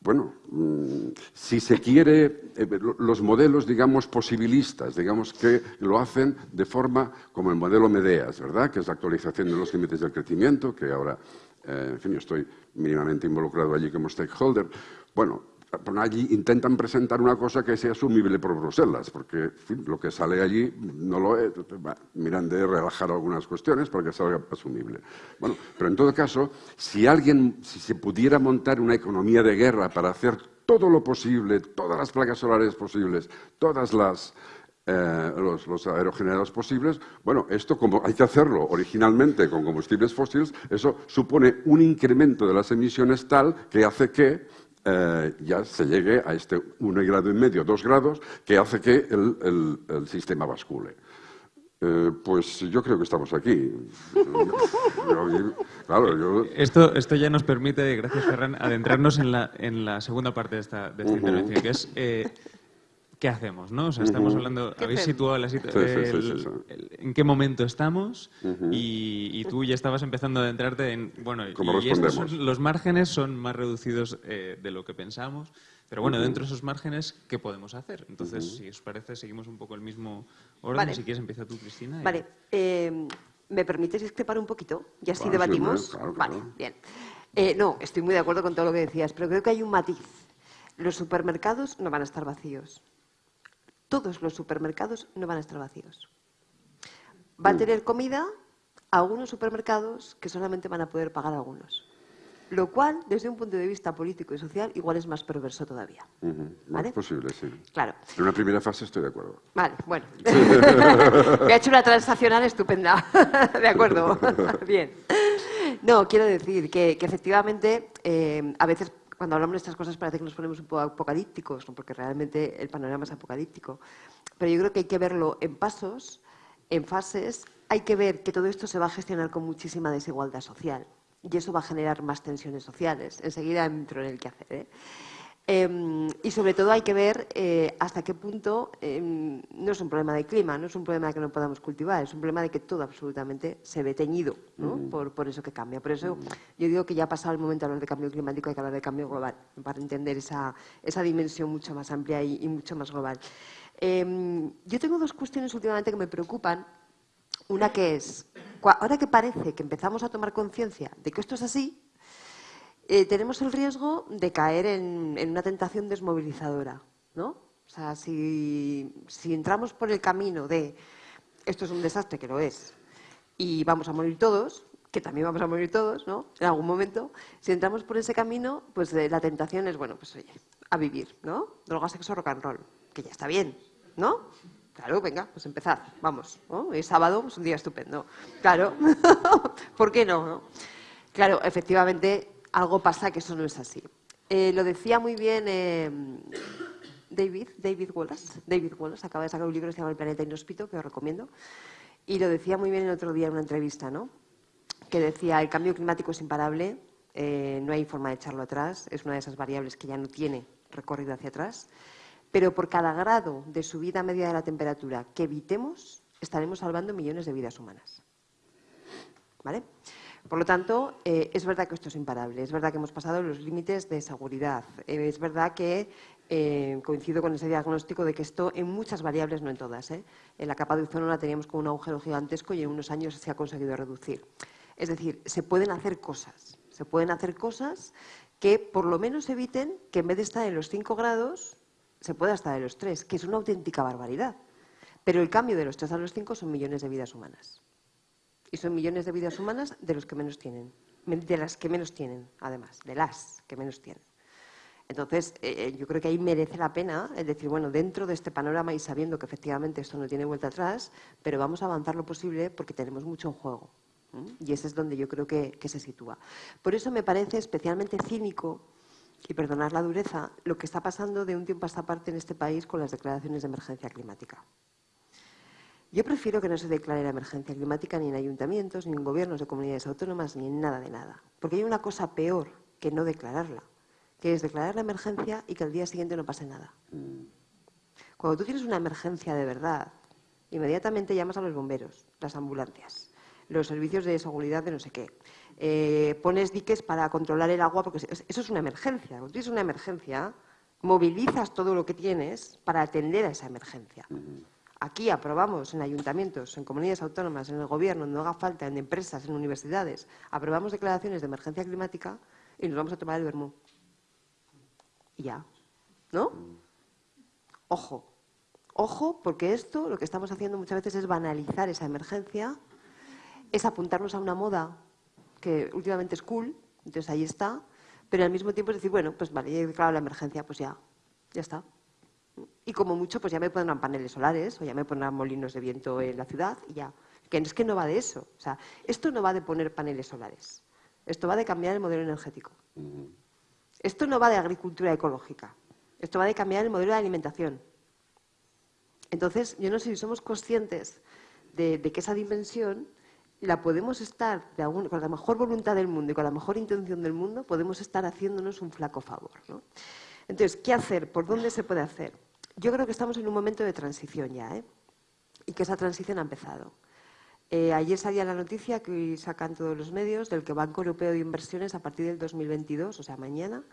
bueno, mm, si se quiere, eh, los modelos, digamos, posibilistas, digamos que lo hacen de forma como el modelo Medeas, ¿verdad? Que es la actualización de los límites del crecimiento, que ahora, eh, en fin, yo estoy mínimamente involucrado allí como stakeholder. Bueno, allí intentan presentar una cosa que sea asumible por Bruselas, porque lo que sale allí no lo es. Miran de relajar algunas cuestiones para que salga asumible. Bueno, pero en todo caso, si alguien, si se pudiera montar una economía de guerra para hacer todo lo posible, todas las placas solares posibles, todas las eh, los, los, aerogenerados posibles, bueno, esto como hay que hacerlo originalmente con combustibles fósiles, eso supone un incremento de las emisiones tal que hace que eh, ya se llegue a este 1 grado y medio, 2 grados, que hace que el, sistema bascule. Eh, pues yo creo que estamos aquí. *laughs* esto, esto ya nos permite, gracias Ferran, adentrarnos en la, en la segunda parte de esta, intervención, que es eh, ¿qué hacemos? ¿no? O sea, estamos hablando, ¿Qué habéis hacemos? situado la situ- Sí, sí, sí, el- sí, sí. el- en qué momento estamos y, y tú ya estabas empezando a adentrarte en, bueno, ¿Cómo y estos son- los márgenes son más reducidos eh, de lo que pensamos, pero bueno, dentro de esos márgenes, ¿qué podemos hacer? Entonces, si os parece, seguimos un poco el mismo orden. Vale. Si quieres, empieza tú, Cristina. y- Vale, eh, ¿me permites discrepar un poquito? Y así Claro, debatimos. sí, hombre, claro, vale, bien. Eh, no, estoy muy de acuerdo con todo lo que decías, pero creo que hay un matiz. Los supermercados no van a estar vacíos. Todos los supermercados no van a estar vacíos. Va Mm. a tener comida algunos supermercados que solamente van a poder pagar algunos. Lo cual, desde un punto de vista político y social, igual es más perverso todavía. ¿Vale? Es posible, sí. Claro. En una primera fase estoy de acuerdo. Vale, bueno. *laughs* Me ha hecho una transaccional estupenda. *laughs* De acuerdo. *laughs* Bien. No, quiero decir que, que efectivamente eh, a veces cuando hablamos de estas cosas parece que nos ponemos un poco apocalípticos, porque realmente el panorama es apocalíptico. Pero yo creo que hay que verlo en pasos, en fases. Hay que ver que todo esto se va a gestionar con muchísima desigualdad social y eso va a generar más tensiones sociales. Enseguida entro en el que hacer. ¿eh? Eh, y sobre todo hay que ver eh, hasta qué punto eh, no es un problema de clima, no es un problema de que no podamos cultivar, es un problema de que todo absolutamente se ve teñido ¿no? por, por eso que cambia. Por eso yo digo que ya ha pasado el momento de hablar de cambio climático, hay que hablar de cambio global, para entender esa, esa dimensión mucho más amplia y, y mucho más global. Eh, yo tengo dos cuestiones últimamente que me preocupan. Una que es, ahora que parece que empezamos a tomar conciencia de que esto es así, eh, tenemos el riesgo de caer en, una tentación desmovilizadora, ¿no? O sea, si, entramos por el camino de esto es un desastre, que lo es, y vamos a morir todos, que también vamos a morir todos, ¿no? En algún momento, si entramos por ese camino, pues eh, la tentación es, bueno, pues oye, a vivir, ¿no? Droga, sexo, rock and roll, que ya está bien, ¿no? Claro, venga, pues empezad, vamos. Es sábado, es un día estupendo. Claro, *laughs* ¿por qué no? Claro, efectivamente, algo pasa que eso no es así. Eh, lo decía muy bien eh, David, David Wallace. David Wallace acaba de sacar un libro que se llama El planeta inhóspito, que os recomiendo. Y lo decía muy bien el otro día en una entrevista, ¿no? Que decía, el cambio climático es imparable, eh, no hay forma de echarlo atrás, es una de esas variables que ya no tiene recorrido hacia atrás, pero por cada grado de subida media de la temperatura que evitemos, estaremos salvando millones de vidas humanas. ¿Vale? Por lo tanto, eh, es verdad que esto es imparable, es verdad que hemos pasado los límites de seguridad, eh, es verdad que eh, coincido con ese diagnóstico de que esto en muchas variables, no en todas, en la capa de ozono la teníamos con un agujero gigantesco y en unos años se ha conseguido reducir. Es decir, se pueden hacer cosas, se pueden hacer cosas que por lo menos eviten que en vez de estar en los 5 grados se pueda estar en los 3, que es una auténtica barbaridad. Pero el cambio de los 3 a los 5 son millones de vidas humanas. Y son millones de vidas humanas de los que menos tienen, de las que menos tienen, además, de las que menos tienen. Entonces, eh, yo creo que ahí merece la pena el decir, bueno, dentro de este panorama y sabiendo que efectivamente esto no tiene vuelta atrás, pero vamos a avanzar lo posible porque tenemos mucho en juego. Y ese es donde yo creo que se sitúa. Por eso me parece especialmente cínico, y perdonar la dureza, lo que está pasando de un tiempo a esta parte en este país con las declaraciones de emergencia climática. Yo prefiero que no se declare la emergencia climática ni en ayuntamientos, ni en gobiernos de comunidades autónomas, ni en nada de nada. Porque hay una cosa peor que no declararla, que es declarar la emergencia y que al día siguiente no pase nada. Cuando tú tienes una emergencia de verdad, inmediatamente llamas a los bomberos, las ambulancias, los servicios de seguridad de no sé qué. Eh, pones diques para controlar el agua, porque eso es una emergencia. Cuando tienes una emergencia, movilizas todo lo que tienes para atender a esa emergencia. Aquí aprobamos en ayuntamientos, en comunidades autónomas, en el gobierno, no haga falta, en empresas, en universidades, aprobamos declaraciones de emergencia climática y nos vamos a tomar el vermú. Y ya. ¿No? Ojo. Ojo, porque esto lo que estamos haciendo muchas veces es banalizar esa emergencia, es apuntarnos a una moda que últimamente es cool, entonces ahí está, pero al mismo tiempo es decir, bueno, pues vale, ya he declarado la emergencia, pues ya, ya está. Y como mucho, pues ya me pondrán paneles solares o ya me pondrán molinos de viento en la ciudad y ya. Que es que no va de eso. O sea, esto no va de poner paneles solares. Esto va de cambiar el modelo energético. Esto no va de agricultura ecológica. Esto va de cambiar el modelo de alimentación. Entonces, yo no sé si somos conscientes de, de que esa dimensión la podemos estar, de algún- con la mejor voluntad del mundo y con la mejor intención del mundo, podemos estar haciéndonos un flaco favor. ¿no? Entonces, ¿qué hacer? ¿Por dónde se puede hacer? Yo creo que estamos en un momento de transición ya, ¿eh? y que esa transición ha empezado. Eh, ayer salía la noticia que hoy sacan todos los medios del que Banco Europeo de Inversiones a partir del 2022, o sea, mañana,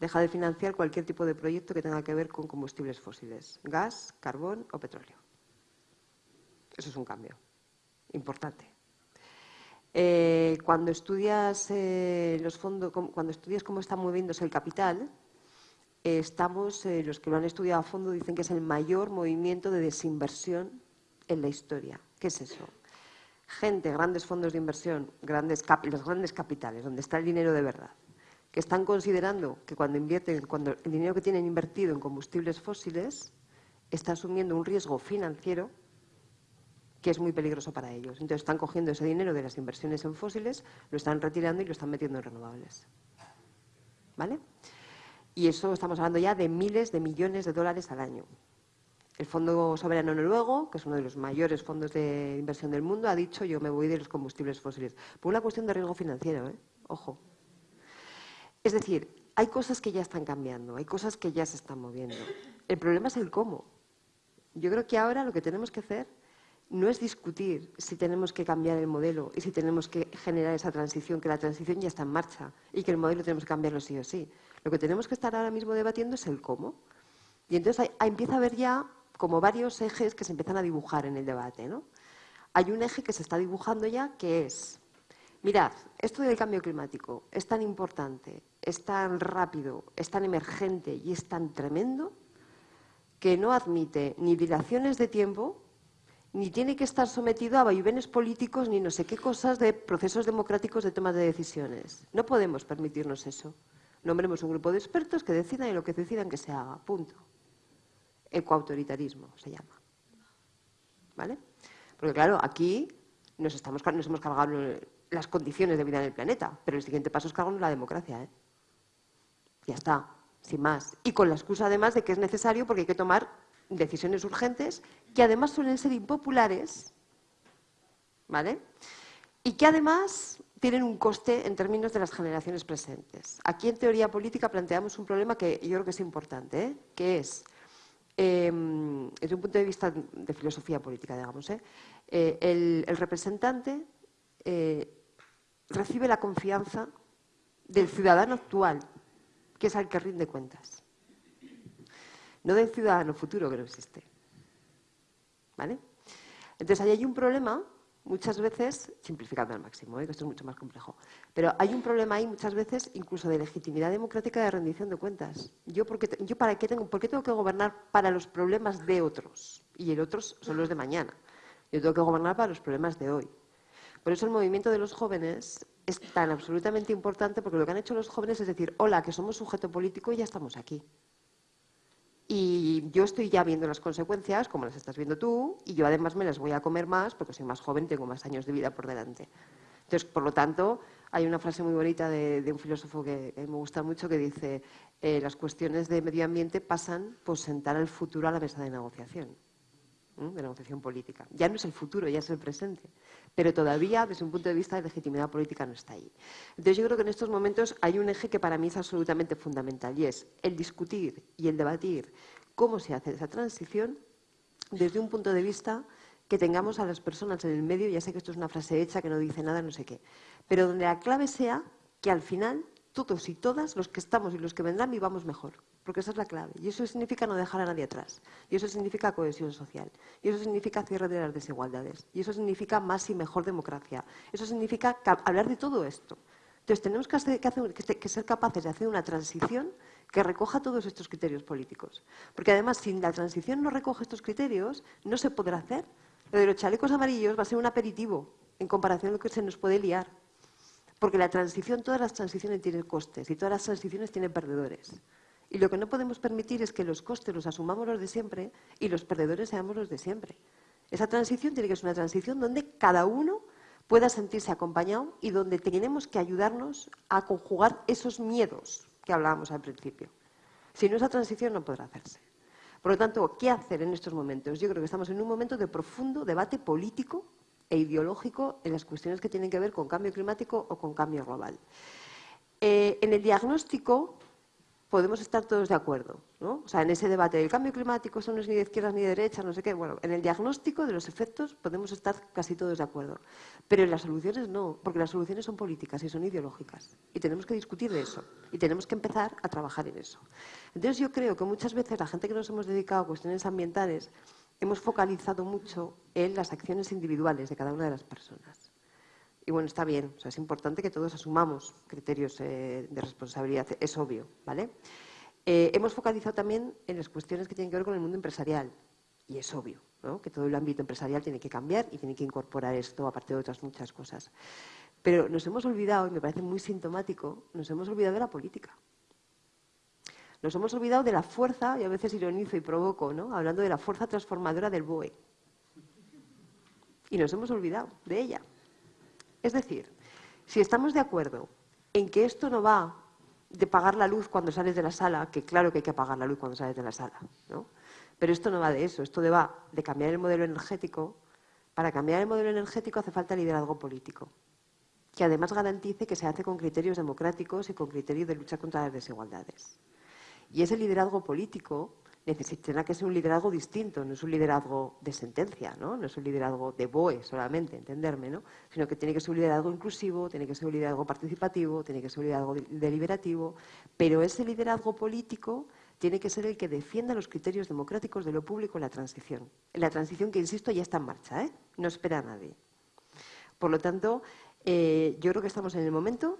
deja de financiar cualquier tipo de proyecto que tenga que ver con combustibles fósiles, gas, carbón o petróleo. Eso es un cambio importante. Eh, cuando estudias eh, los fondos, cuando estudias cómo está moviéndose el capital, estamos, los que lo han estudiado a fondo dicen que es el mayor movimiento de desinversión en la historia. ¿Qué es eso? gente, grandes fondos de inversión, grandes los grandes capitales, donde está el dinero de verdad, que están considerando que cuando invierten, cuando el dinero que tienen invertido en combustibles fósiles está asumiendo un riesgo financiero que es muy peligroso para ellos. Entonces están cogiendo ese dinero de las inversiones en fósiles, lo están retirando y lo están metiendo en renovables. ¿Vale? Y eso estamos hablando ya de miles de millones de dólares al año. El Fondo Soberano Noruego, que es uno de los mayores fondos de inversión del mundo, ha dicho yo me voy de los combustibles fósiles. Por una cuestión de riesgo financiero, ¿eh? ojo. Es decir, hay cosas que ya están cambiando, hay cosas que ya se están moviendo. El problema es el cómo. Yo creo que ahora lo que tenemos que hacer no es discutir si tenemos que cambiar el modelo y si tenemos que generar esa transición, que la transición ya está en marcha y que el modelo tenemos que cambiarlo sí o sí. Lo que tenemos que estar ahora mismo debatiendo es el cómo. Y entonces empieza a haber ya como varios ejes que se empiezan a dibujar en el debate. ¿no? Hay un eje que se está dibujando ya que es, mirad, esto del cambio climático es tan importante, es tan rápido, es tan emergente y es tan tremendo que no admite ni dilaciones de tiempo, ni tiene que estar sometido a vaivenes políticos, ni no sé qué cosas de procesos democráticos de toma de decisiones. No podemos permitirnos eso. Nombremos un grupo de expertos que decidan y lo que decidan que se haga. Punto ecoautoritarismo se llama. ¿Vale? Porque claro, aquí nos, estamos, nos hemos cargado las condiciones de vida en el planeta, pero el siguiente paso es cargarnos la democracia. ¿eh? Ya está, sin más. Y con la excusa además de que es necesario porque hay que tomar decisiones urgentes que además suelen ser impopulares, ¿vale? Y que además tienen un coste en términos de las generaciones presentes. Aquí en teoría política planteamos un problema que yo creo que es importante, ¿eh? que es Em, desde un punto de vista de filosofía política, digamos, ¿eh? Eh, el, representante eh, recibe la confianza del ciudadano actual, que es al que rinde cuentas, no del ciudadano futuro que no existe. ¿Vale? Entonces, ahí hay un problema muchas veces, simplificando al máximo, ¿eh? que esto es mucho más complejo, pero hay un problema ahí muchas veces incluso de legitimidad democrática de rendición de cuentas. Yo, porque, yo para qué tengo, ¿por qué tengo que gobernar para los problemas de otros? Y el otros son los de mañana. Yo tengo que gobernar para los problemas de hoy. Por eso el movimiento de los jóvenes es tan absolutamente importante porque lo que han hecho los jóvenes es decir, hola, que somos sujeto político y ya estamos aquí. Y yo estoy ya viendo las consecuencias, como las estás viendo tú, y yo además me las voy a comer más porque soy más joven tengo más años de vida por delante. Entonces, por lo tanto, hay una frase muy bonita de, un filósofo que, me gusta mucho que dice eh, las cuestiones de medio ambiente pasan por sentar el futuro a la mesa de negociación, de negociación política. Ya no es el futuro, ya es el presente, pero todavía desde un punto de vista de legitimidad política no está ahí. Entonces yo creo que en estos momentos hay un eje que para mí es absolutamente fundamental y es el discutir y el debatir cómo se hace esa transición desde un punto de vista que tengamos a las personas en el medio, ya sé que esto es una frase hecha que no dice nada, no sé qué, pero donde la clave sea que al final todos y todas, los que estamos y los que vendrán, vivamos mejor, porque esa es la clave. Y eso significa no dejar a nadie atrás, y eso significa cohesión social, y eso significa cierre de las desigualdades, y eso significa más y mejor democracia, eso significa hablar de todo esto. Entonces tenemos que, ser capaces de hacer una transición que recoja todos estos criterios políticos. Porque además, si la transición no recoge estos criterios, no se podrá hacer. Lo de los chalecos amarillos va a ser un aperitivo en comparación a lo que se nos puede liar. Porque la transición, todas las transiciones tienen costes y todas las transiciones tienen perdedores. Y lo que no podemos permitir es que los costes los asumamos los de siempre y los perdedores seamos los de siempre. Esa transición tiene que ser una transición donde cada uno pueda sentirse acompañado y donde tenemos que ayudarnos a conjugar esos miedos que hablábamos al principio. Si no, esa transición no podrá hacerse. Por lo tanto, ¿qué hacer en estos momentos? Yo creo que estamos en un momento de profundo debate político e ideológico en las cuestiones que tienen que ver con cambio climático o con cambio global. Eh, en el diagnóstico podemos estar todos de acuerdo, ¿no? O sea, en ese debate del cambio climático, eso no es ni de izquierdas ni de derechas, no sé qué. Bueno, en el diagnóstico de los efectos podemos estar casi todos de acuerdo. Pero en las soluciones no, porque las soluciones son políticas y son ideológicas. Y tenemos que discutir de eso. Y tenemos que empezar a trabajar en eso. Entonces yo creo que muchas veces la gente que nos hemos dedicado a cuestiones ambientales hemos focalizado mucho en las acciones individuales de cada una de las personas. Y bueno, está bien, es importante que todos asumamos criterios eh, de responsabilidad, es obvio, ¿vale? Eh, hemos focalizado también en las cuestiones que tienen que ver con el mundo empresarial, y es obvio, ¿no? que todo el ámbito empresarial tiene que cambiar y tiene que incorporar esto, aparte de otras muchas cosas. Pero nos hemos olvidado, y me parece muy sintomático, nos hemos olvidado de la política. Nos hemos olvidado de la fuerza, y a veces ironizo y provoco, ¿no? hablando de la fuerza transformadora del BOE. Y nos hemos olvidado de ella. Es decir, si estamos de acuerdo en que esto no va de pagar la luz cuando sales de la sala, que claro que hay que apagar la luz cuando sales de la sala, ¿no? Pero esto no va de eso, esto va de cambiar el modelo energético. Para cambiar el modelo energético hace falta liderazgo político, que además garantice que se hace con criterios democráticos y con criterios de lucha contra las desigualdades. Y ese liderazgo político necesitará que ser un liderazgo distinto, no es un liderazgo de sentencia, ¿no? no es un liderazgo de BOE solamente, entenderme, ¿no? sino que tiene que ser un liderazgo inclusivo, tiene que ser un liderazgo participativo, tiene que ser un liderazgo deliberativo, pero ese liderazgo político tiene que ser el que defienda los criterios democráticos de lo público en la transición. En la transición que, insisto, ya está en marcha, ¿eh? no espera a nadie. Por lo tanto, eh, yo creo que estamos en el momento,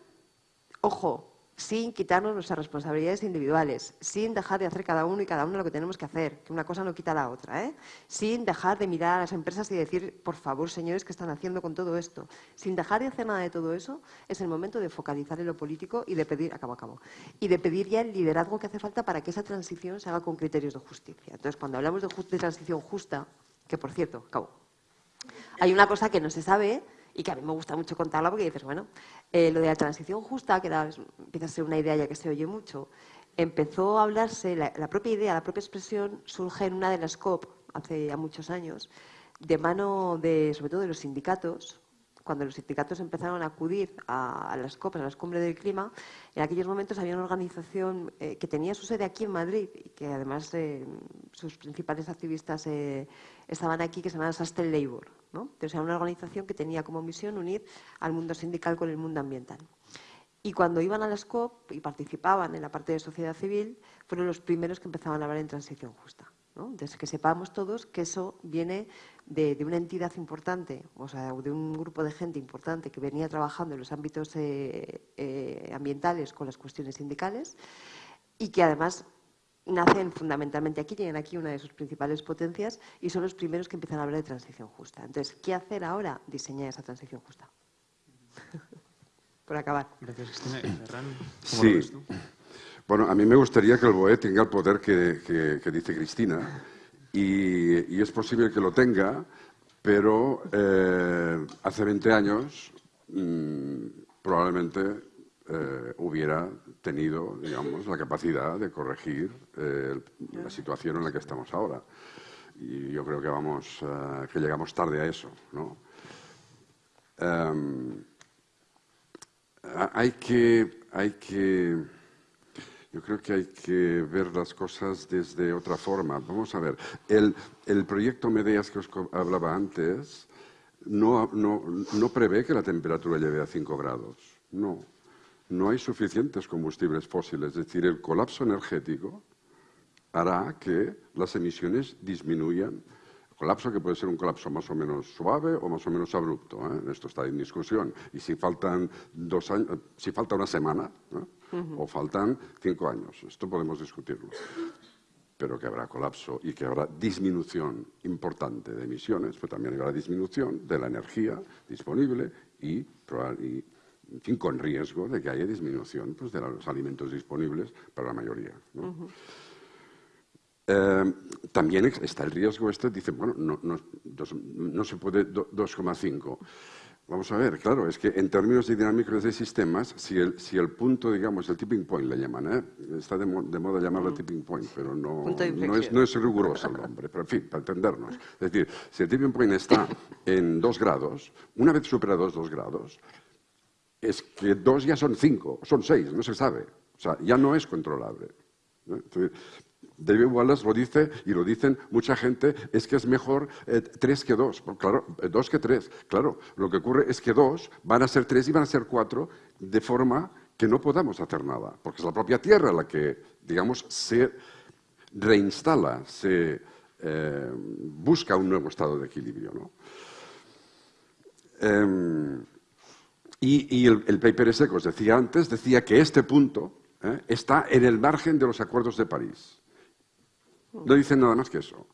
ojo, sin quitarnos nuestras responsabilidades individuales, sin dejar de hacer cada uno y cada uno lo que tenemos que hacer, que una cosa no quita la otra, ¿eh? sin dejar de mirar a las empresas y decir, por favor, señores, ¿qué están haciendo con todo esto? Sin dejar de hacer nada de todo eso, es el momento de focalizar en lo político y de pedir, acabo, acabo, y de pedir ya el liderazgo que hace falta para que esa transición se haga con criterios de justicia. Entonces, cuando hablamos de, de transición justa, que por cierto, acabo, hay una cosa que no se sabe y que a mí me gusta mucho contarla porque dices, bueno, eh, lo de la transición justa, que empieza a ser una idea ya que se oye mucho, empezó a hablarse, la, propia idea, la propia expresión surge en una de las COP hace ya muchos años, de mano de, sobre todo de los sindicatos, cuando los sindicatos empezaron a acudir a, las COP, a las cumbres del clima, en aquellos momentos había una organización eh, que tenía su sede aquí en Madrid y que además eh, sus principales activistas estaban aquí, que se llamaba Sustain Labour. Entonces era una organización que tenía como misión unir al mundo sindical con el mundo ambiental. Y cuando iban a las COP y participaban en la parte de sociedad civil, fueron los primeros que empezaban a hablar en transición justa. ¿no? Entonces, que sepamos todos que eso viene de, una entidad importante, o sea, de un grupo de gente importante que venía trabajando en los ámbitos eh, eh, ambientales con las cuestiones sindicales y que además nacen fundamentalmente aquí, tienen aquí una de sus principales potencias y son los primeros que empiezan a hablar de transición justa. Entonces, ¿qué hacer ahora? Diseñar esa transición justa. Por acabar. Gracias, Cristina. sí. Bueno, a mí me gustaría que el BOE tenga el poder que, dice Cristina y, es posible que lo tenga, pero eh, hace 20 años mm, probablemente eh, hubiera tenido, digamos, la capacidad de corregir eh, la situación en la que estamos ahora. Y yo creo que vamos, que llegamos tarde a eso, ¿no? Em, hay que, hay que, yo creo que hay que ver las cosas desde otra forma. Vamos a ver, el, el proyecto Medeas que os hablaba antes no, no, no prevé que la temperatura llegue a 5 grados, no no hay suficientes combustibles fósiles. Es decir, el colapso energético hará que las emisiones disminuyan. Colapso que puede ser un colapso más o menos suave o más o menos abrupto. ¿eh? Esto está en discusión. Y si faltan dos años, si falta una semana o faltan cinco años, esto podemos discutirlo. Pero que habrá colapso y que habrá disminución importante de emisiones, pero también habrá disminución de la energía disponible y, y en fin, con riesgo de que haya disminución pues, de los alimentos disponibles para la mayoría. Eh, también está el riesgo este, dice, bueno, no, no, se puede 2,5. Vamos a ver, claro, es que en términos de dinámicos de sistemas, si el, si el punto, digamos, el tipping point le llaman, ¿eh? está de, moda llamarlo tipping point, pero no, no, es, no es riguroso el nombre, pero en fin, para entendernos. Es decir, si el tipping point está en 2 grados, una vez superados 2 grados, es que dos ya son cinco, son seis, no se sabe. O sea, ya no es controlable. David Wallace lo dice y lo dicen mucha gente, es que es mejor eh, tres que dos. claro, eh, dos que tres. Claro, lo que ocurre es que dos van a ser tres y van a ser cuatro de forma que no podamos hacer nada, porque es la propia Tierra la que, digamos, se reinstala, se eh, busca un nuevo estado de equilibrio. Em, y, el, paper ese que os decía antes decía que este punto está en el margen de los acuerdos de París. No dicen nada más que eso.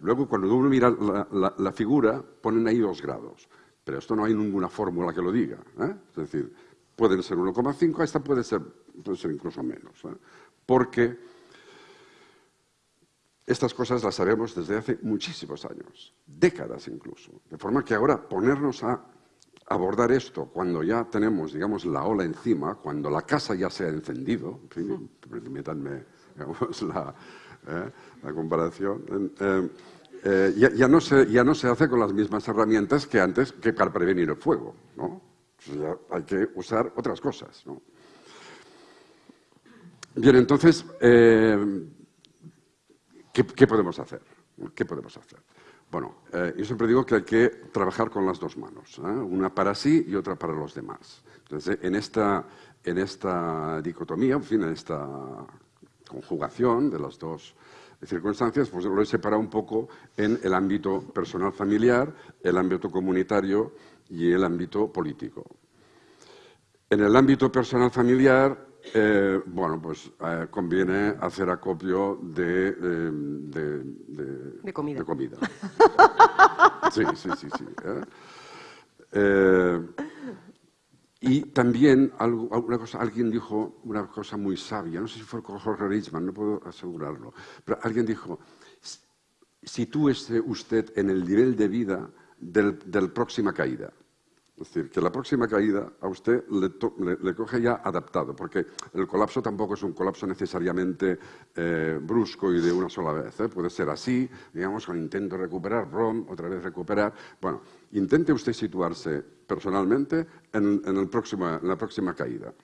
Luego, cuando uno mira la, figura, ponen ahí dos grados. Pero esto no hay ninguna fórmula que lo diga. ¿eh? Es decir, pueden ser 1,5, esta puede ser, puede ser incluso menos. ¿eh? Porque estas cosas las sabemos desde hace muchísimos años, décadas incluso. De forma que ahora ponernos a abordar esto cuando ya tenemos, digamos, la ola encima, cuando la casa ya se ha encendido, en fin, *laughs* permítanme la, ¿eh? la comparación, eh, eh, ya, no se, ya no se hace con las mismas herramientas que antes que para prevenir el fuego. ¿no? hay que usar otras cosas. ¿no? Bien, entonces, ¿qué, podemos hacer? ¿Qué podemos hacer? Bueno, yo siempre digo que hay que trabajar con las dos manos, una para sí y otra para los demás. Entonces, en esta, en esta dicotomía, en fin, en esta conjugación de las dos circunstancias, pues lo he separado un poco en el ámbito personal familiar, el ámbito comunitario y el ámbito político. En el ámbito personal familiar, eh, bueno, pues eh, conviene hacer acopio de, eh, de, comida. *laughs* Sí, sí, sí. sí y también una cosa, alguien dijo una cosa muy sabia, no sé si fue Jorge Richman, no puedo asegurarlo, pero alguien dijo, sitúese usted en el nivel de vida del, del próxima caída. Es decir, que la próxima caída a usted le, coge ya adaptado, porque el colapso tampoco es un colapso necesariamente eh, brusco y de una sola vez. ¿eh? Puede ser así, digamos, con intento recuperar, rom, otra vez recuperar. Bueno, intente usted situarse personalmente en, el próximo, en la próxima caída.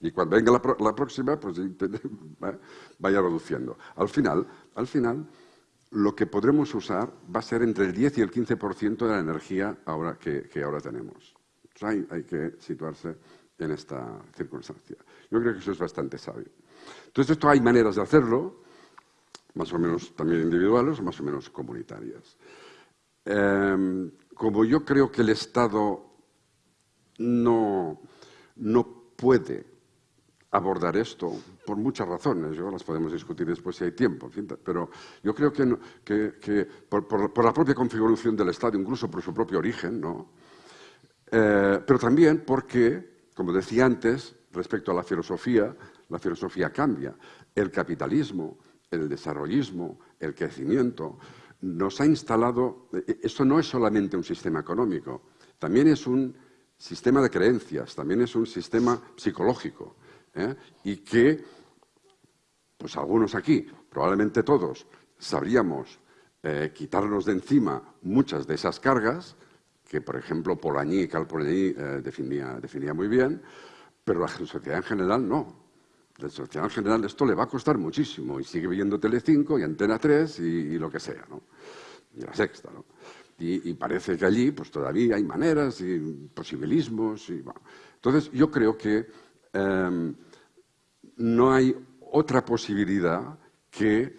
Y cuando venga la, próxima, pues *laughs* vaya reduciendo. Al final, al final, lo que podremos usar va a ser entre el 10 y el 15% de la energía ahora que, ahora tenemos. hay, que situarse en esta circunstancia. Yo creo que eso es bastante sabio. Entonces, esto hay maneras de hacerlo, más o menos también individuales más o menos comunitarias. Em, como yo creo que el Estado no, no puede abordar esto por muchas razones. Yo las podemos discutir después si hay tiempo, pero yo creo que, por, la propia configuración del Estado, incluso por su propio origen, ¿no? Eh, pero también porque, como decía antes, respecto a la filosofía, la filosofía cambia. El capitalismo, el desarrollismo, el crecimiento, nos ha instalado, eh, esto no es solamente un sistema económico, también es un sistema de creencias, también es un sistema psicológico. ¿Eh? y que, pues algunos aquí, probablemente todos, sabríamos eh, quitarnos de encima muchas de esas cargas, que por ejemplo Polanyi y Cal Polanyi eh, definía, muy bien, pero la sociedad en general no. La sociedad en general esto le va a costar muchísimo y sigue viendo Telecinco y Antena 3 y, lo que sea, ¿no? Y la sexta, ¿no? Y, parece que allí pues todavía hay maneras y posibilismos y Entonces yo creo que em, no hay otra posibilidad que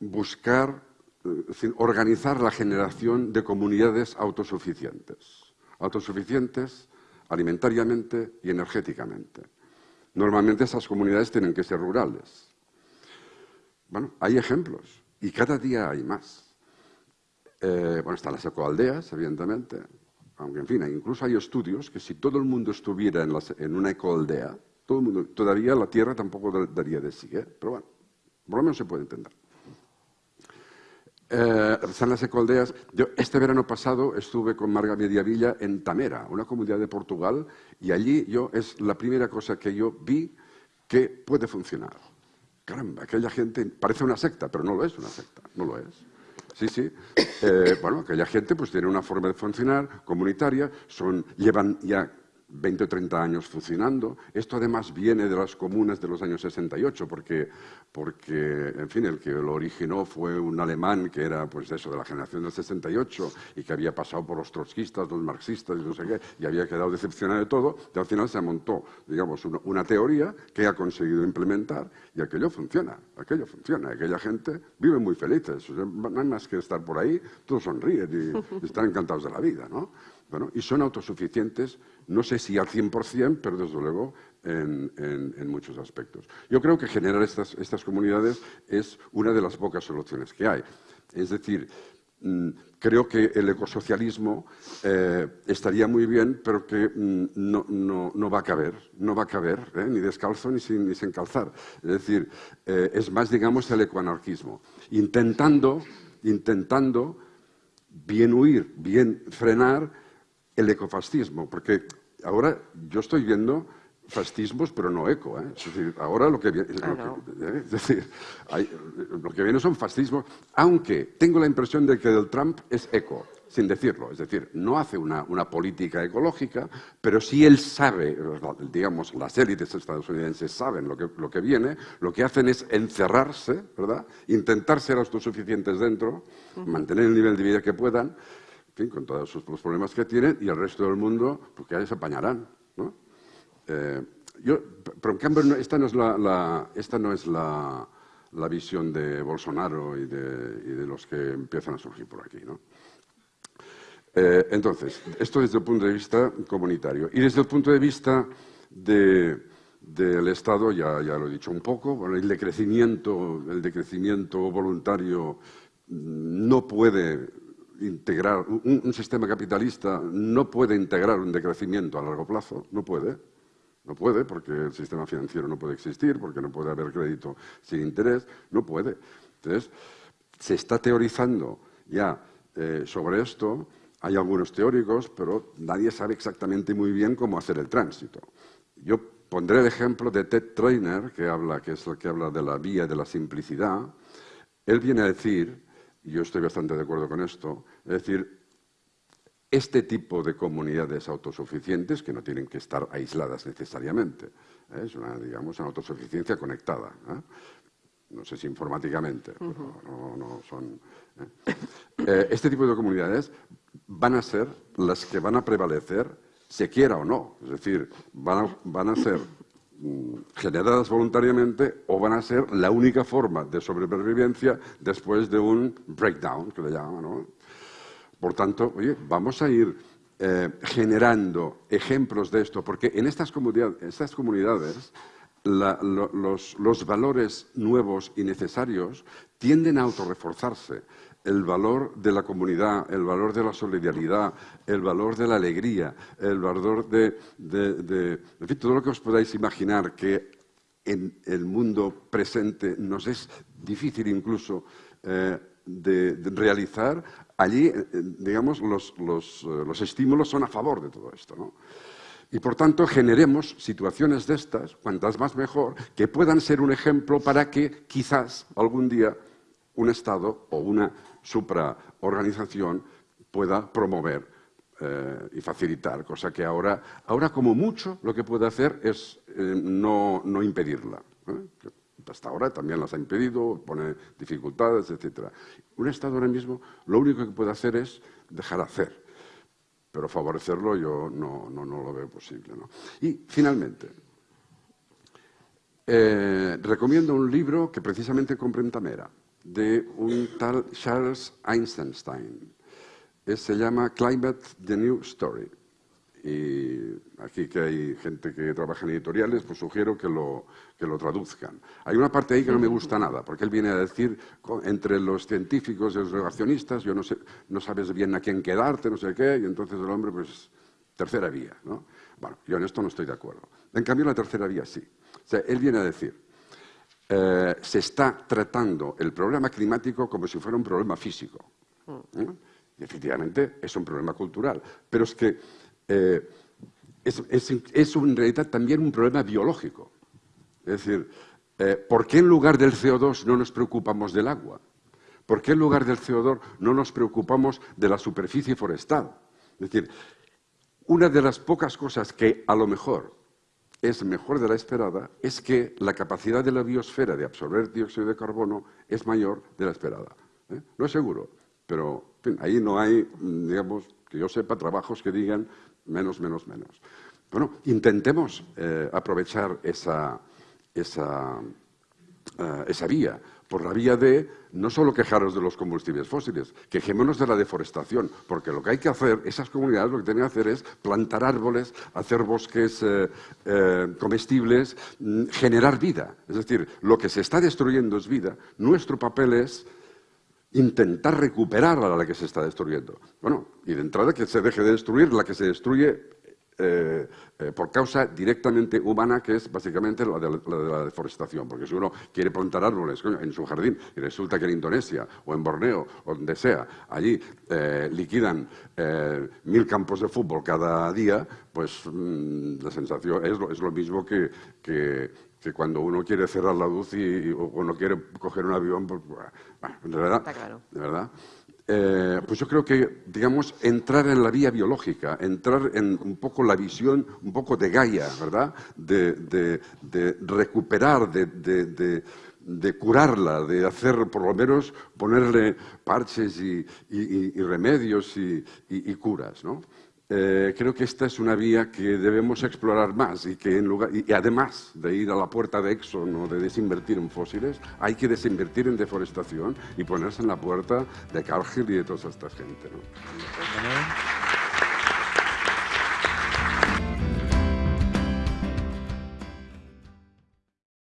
buscar, eh, organizar la generación de comunidades autosuficientes. Autosuficientes alimentariamente y energéticamente. Normalmente esas comunidades tienen que ser rurales. Bueno, hay ejemplos y cada día hay más. Eh, bueno, están las ecoaldeas, evidentemente, aunque en fin, incluso hay estudios que si todo el mundo estuviera en, en una ecoaldea, todo el mundo, todavía la Tierra tampoco daría de sí, ¿eh? pero bueno, por lo menos se puede entender. Eh, están las ecoaldeas. Yo este verano pasado estuve con Marga Mediavilla en Tamera, una comunidad de Portugal, y allí yo es la primera cosa que yo vi que puede funcionar. Caramba, aquella gente parece una secta, pero no lo es una secta, no lo es. Sí, sí. Eh, bueno, aquella gente pues tiene una forma de funcionar comunitaria, son, llevan ya 20 o 30 años funcionando. Esto además viene de las comunas de los años 68, porque, porque, en fin, el que lo originó fue un alemán que era, pues eso, de la generación del 68 y que había pasado por los trotskistas, los marxistas y no sé qué, y había quedado decepcionado de todo, y al final se montó, digamos, una, teoría que ha conseguido implementar y aquello funciona, aquello funciona, aquella gente vive muy felices, no hay más que estar por ahí, todos sonríen y, están encantados de la vida, ¿no? Bueno, y son autosuficientes no sé si al 100%, pero desde luego en, muchos aspectos. Yo creo que generar estas, comunidades es una de las pocas soluciones que hay. Es decir, mm, creo que el ecosocialismo eh, estaría muy bien, pero que mm, no, va a caber, no va a caber, ¿eh? ni descalzo ni sin, ni sin, calzar. Es decir, eh, es más, digamos, el ecoanarquismo, intentando, intentando bien huir, bien frenar el ecofascismo, porque ahora yo estoy viendo fascismos, pero no eco. ¿eh? Es decir, ahora lo que viene, ah, ¿eh? es decir, lo que viene son fascismos, aunque tengo la impresión de que el Trump es eco, sin decirlo. Es decir, no hace una, política ecológica, pero si él sabe, digamos, las élites estadounidenses saben lo que, lo que viene, lo que hacen es encerrarse, ¿verdad? Intentar ser autosuficientes dentro, mantener el nivel de vida que puedan, con todos los problemas que tienen, y el resto del mundo, pues que se apañarán. Eh, yo, pero en cambio, esta no es la, esta no es la, la visión de Bolsonaro y de, de, los que empiezan a surgir por aquí. ¿no? Eh, entonces, esto desde el punto de vista comunitario. Y desde el punto de vista de, del Estado, ya, ya lo he dicho un poco, el, decrecimiento, el decrecimiento voluntario no puede integrar, un, sistema capitalista no puede integrar un decrecimiento a largo plazo, no puede, no puede porque el sistema financiero no puede existir, porque no puede haber crédito sin interés, no puede. Entonces, se está teorizando ya eh, sobre esto, hay algunos teóricos, pero nadie sabe exactamente muy bien cómo hacer el tránsito. Yo pondré el ejemplo de Ted Trainer, que, habla, que es el que habla de la vía de la simplicidad. Él viene a decir y yo estoy bastante de acuerdo con esto, es decir, este tipo de comunidades autosuficientes, que no tienen que estar aisladas necesariamente, ¿eh? es una, digamos, una autosuficiencia conectada, ¿eh? no sé si informáticamente, pero no, son... ¿eh? este tipo de comunidades van a ser las que van a prevalecer, se quiera o no, es decir, van van a ser generadas voluntariamente o van a ser la única forma de sobrevivencia después de un breakdown, que le llaman. Por tanto, oye, vamos a ir eh, generando ejemplos de esto, porque en estas, estas comunidades los, los, valores nuevos y necesarios tienden a autorreforzarse el valor de la comunidad, el valor de la solidaridad, el valor de la alegría, el valor de, en fin, todo lo que os podáis imaginar que en el mundo presente nos es difícil incluso eh, de, realizar, allí, eh, digamos, los, eh, los, estímulos son a favor de todo esto. ¿no? Y por tanto generemos situaciones de estas, cuantas más mejor, que puedan ser un ejemplo para que quizás algún día un Estado o una supraorganización pueda promover eh, y facilitar, cosa que ahora, ahora como mucho lo que puede hacer es eh, no, impedirla. ¿eh? Hasta ahora también las ha impedido, pone dificultades, etc. Un Estado ahora mismo lo único que puede hacer es dejar hacer, pero favorecerlo yo no, no, no lo veo posible. Y finalmente, recomiendo un libro que precisamente compré en Tamera, de un tal Charles Einstein. se llama Climate, the New Story. Y aquí que hay gente que trabaja en editoriales, pues sugiero que lo, que lo traduzcan. Hay una parte ahí que no me gusta nada, porque él viene a decir, entre los científicos y los relacionistas, yo no, sé, no sabes bien a quién quedarte, no sé qué, y entonces el hombre, pues, tercera vía. ¿no? Bueno, yo en esto no estoy de acuerdo. En cambio, la tercera vía sí. O sea, él viene a decir, eh, se está tratando el problema climático como si fuera un problema físico. ¿eh? Efectivamente es un problema cultural, pero es que eh, es, en realidad también un problema biológico. Es decir, ¿por qué en lugar del CO2 no nos preocupamos del agua? ¿Por qué en lugar del CO2 no nos preocupamos de la superficie forestal? Es decir, una de las pocas cosas que a lo mejor es mejor de la esperada es que la capacidad de la biosfera de absorber dióxido de carbono es mayor de la esperada. ¿eh? No es seguro, pero ahí no hay, digamos, que yo sepa, trabajos que digan menos, menos, menos. Bueno, intentemos eh, aprovechar esa, esa, eh, esa vía por la vía de no solo quejaros de los combustibles fósiles, quejémonos de la deforestación, porque lo que hay que hacer, esas comunidades lo que tienen que hacer es plantar árboles, hacer bosques eh, eh, comestibles, mm, generar vida. Es decir, lo que se está destruyendo es vida. Nuestro papel es intentar recuperar a la que se está destruyendo. Bueno, y de entrada que se deje de destruir, la que se destruye eh, eh, por causa directamente humana, que es básicamente la de la, deforestación. Porque si uno quiere plantar árboles en su jardín y resulta que en Indonesia o en Borneo o donde sea, allí eh, liquidan mil campos de fútbol cada día, pues mm, la sensación es lo, es lo mismo que, que, cuando uno quiere cerrar la luz y, o uno quiere coger un avión, pues, de verdad. De verdad. Eh, pues yo creo que, digamos, entrar en la vía biológica, entrar en un poco la visión, un poco de Gaia, ¿verdad? De, recuperar, de, curarla, de hacer, por lo menos, ponerle parches y, remedios y, y curas, ¿no? Eh, creo que esta es una vía que debemos explorar más y que en lugar, y, además de ir a la puerta de Exxon o de desinvertir en fósiles, hay que desinvertir en deforestación y ponerse en la puerta de Cargill y de toda esta gente. ¿no?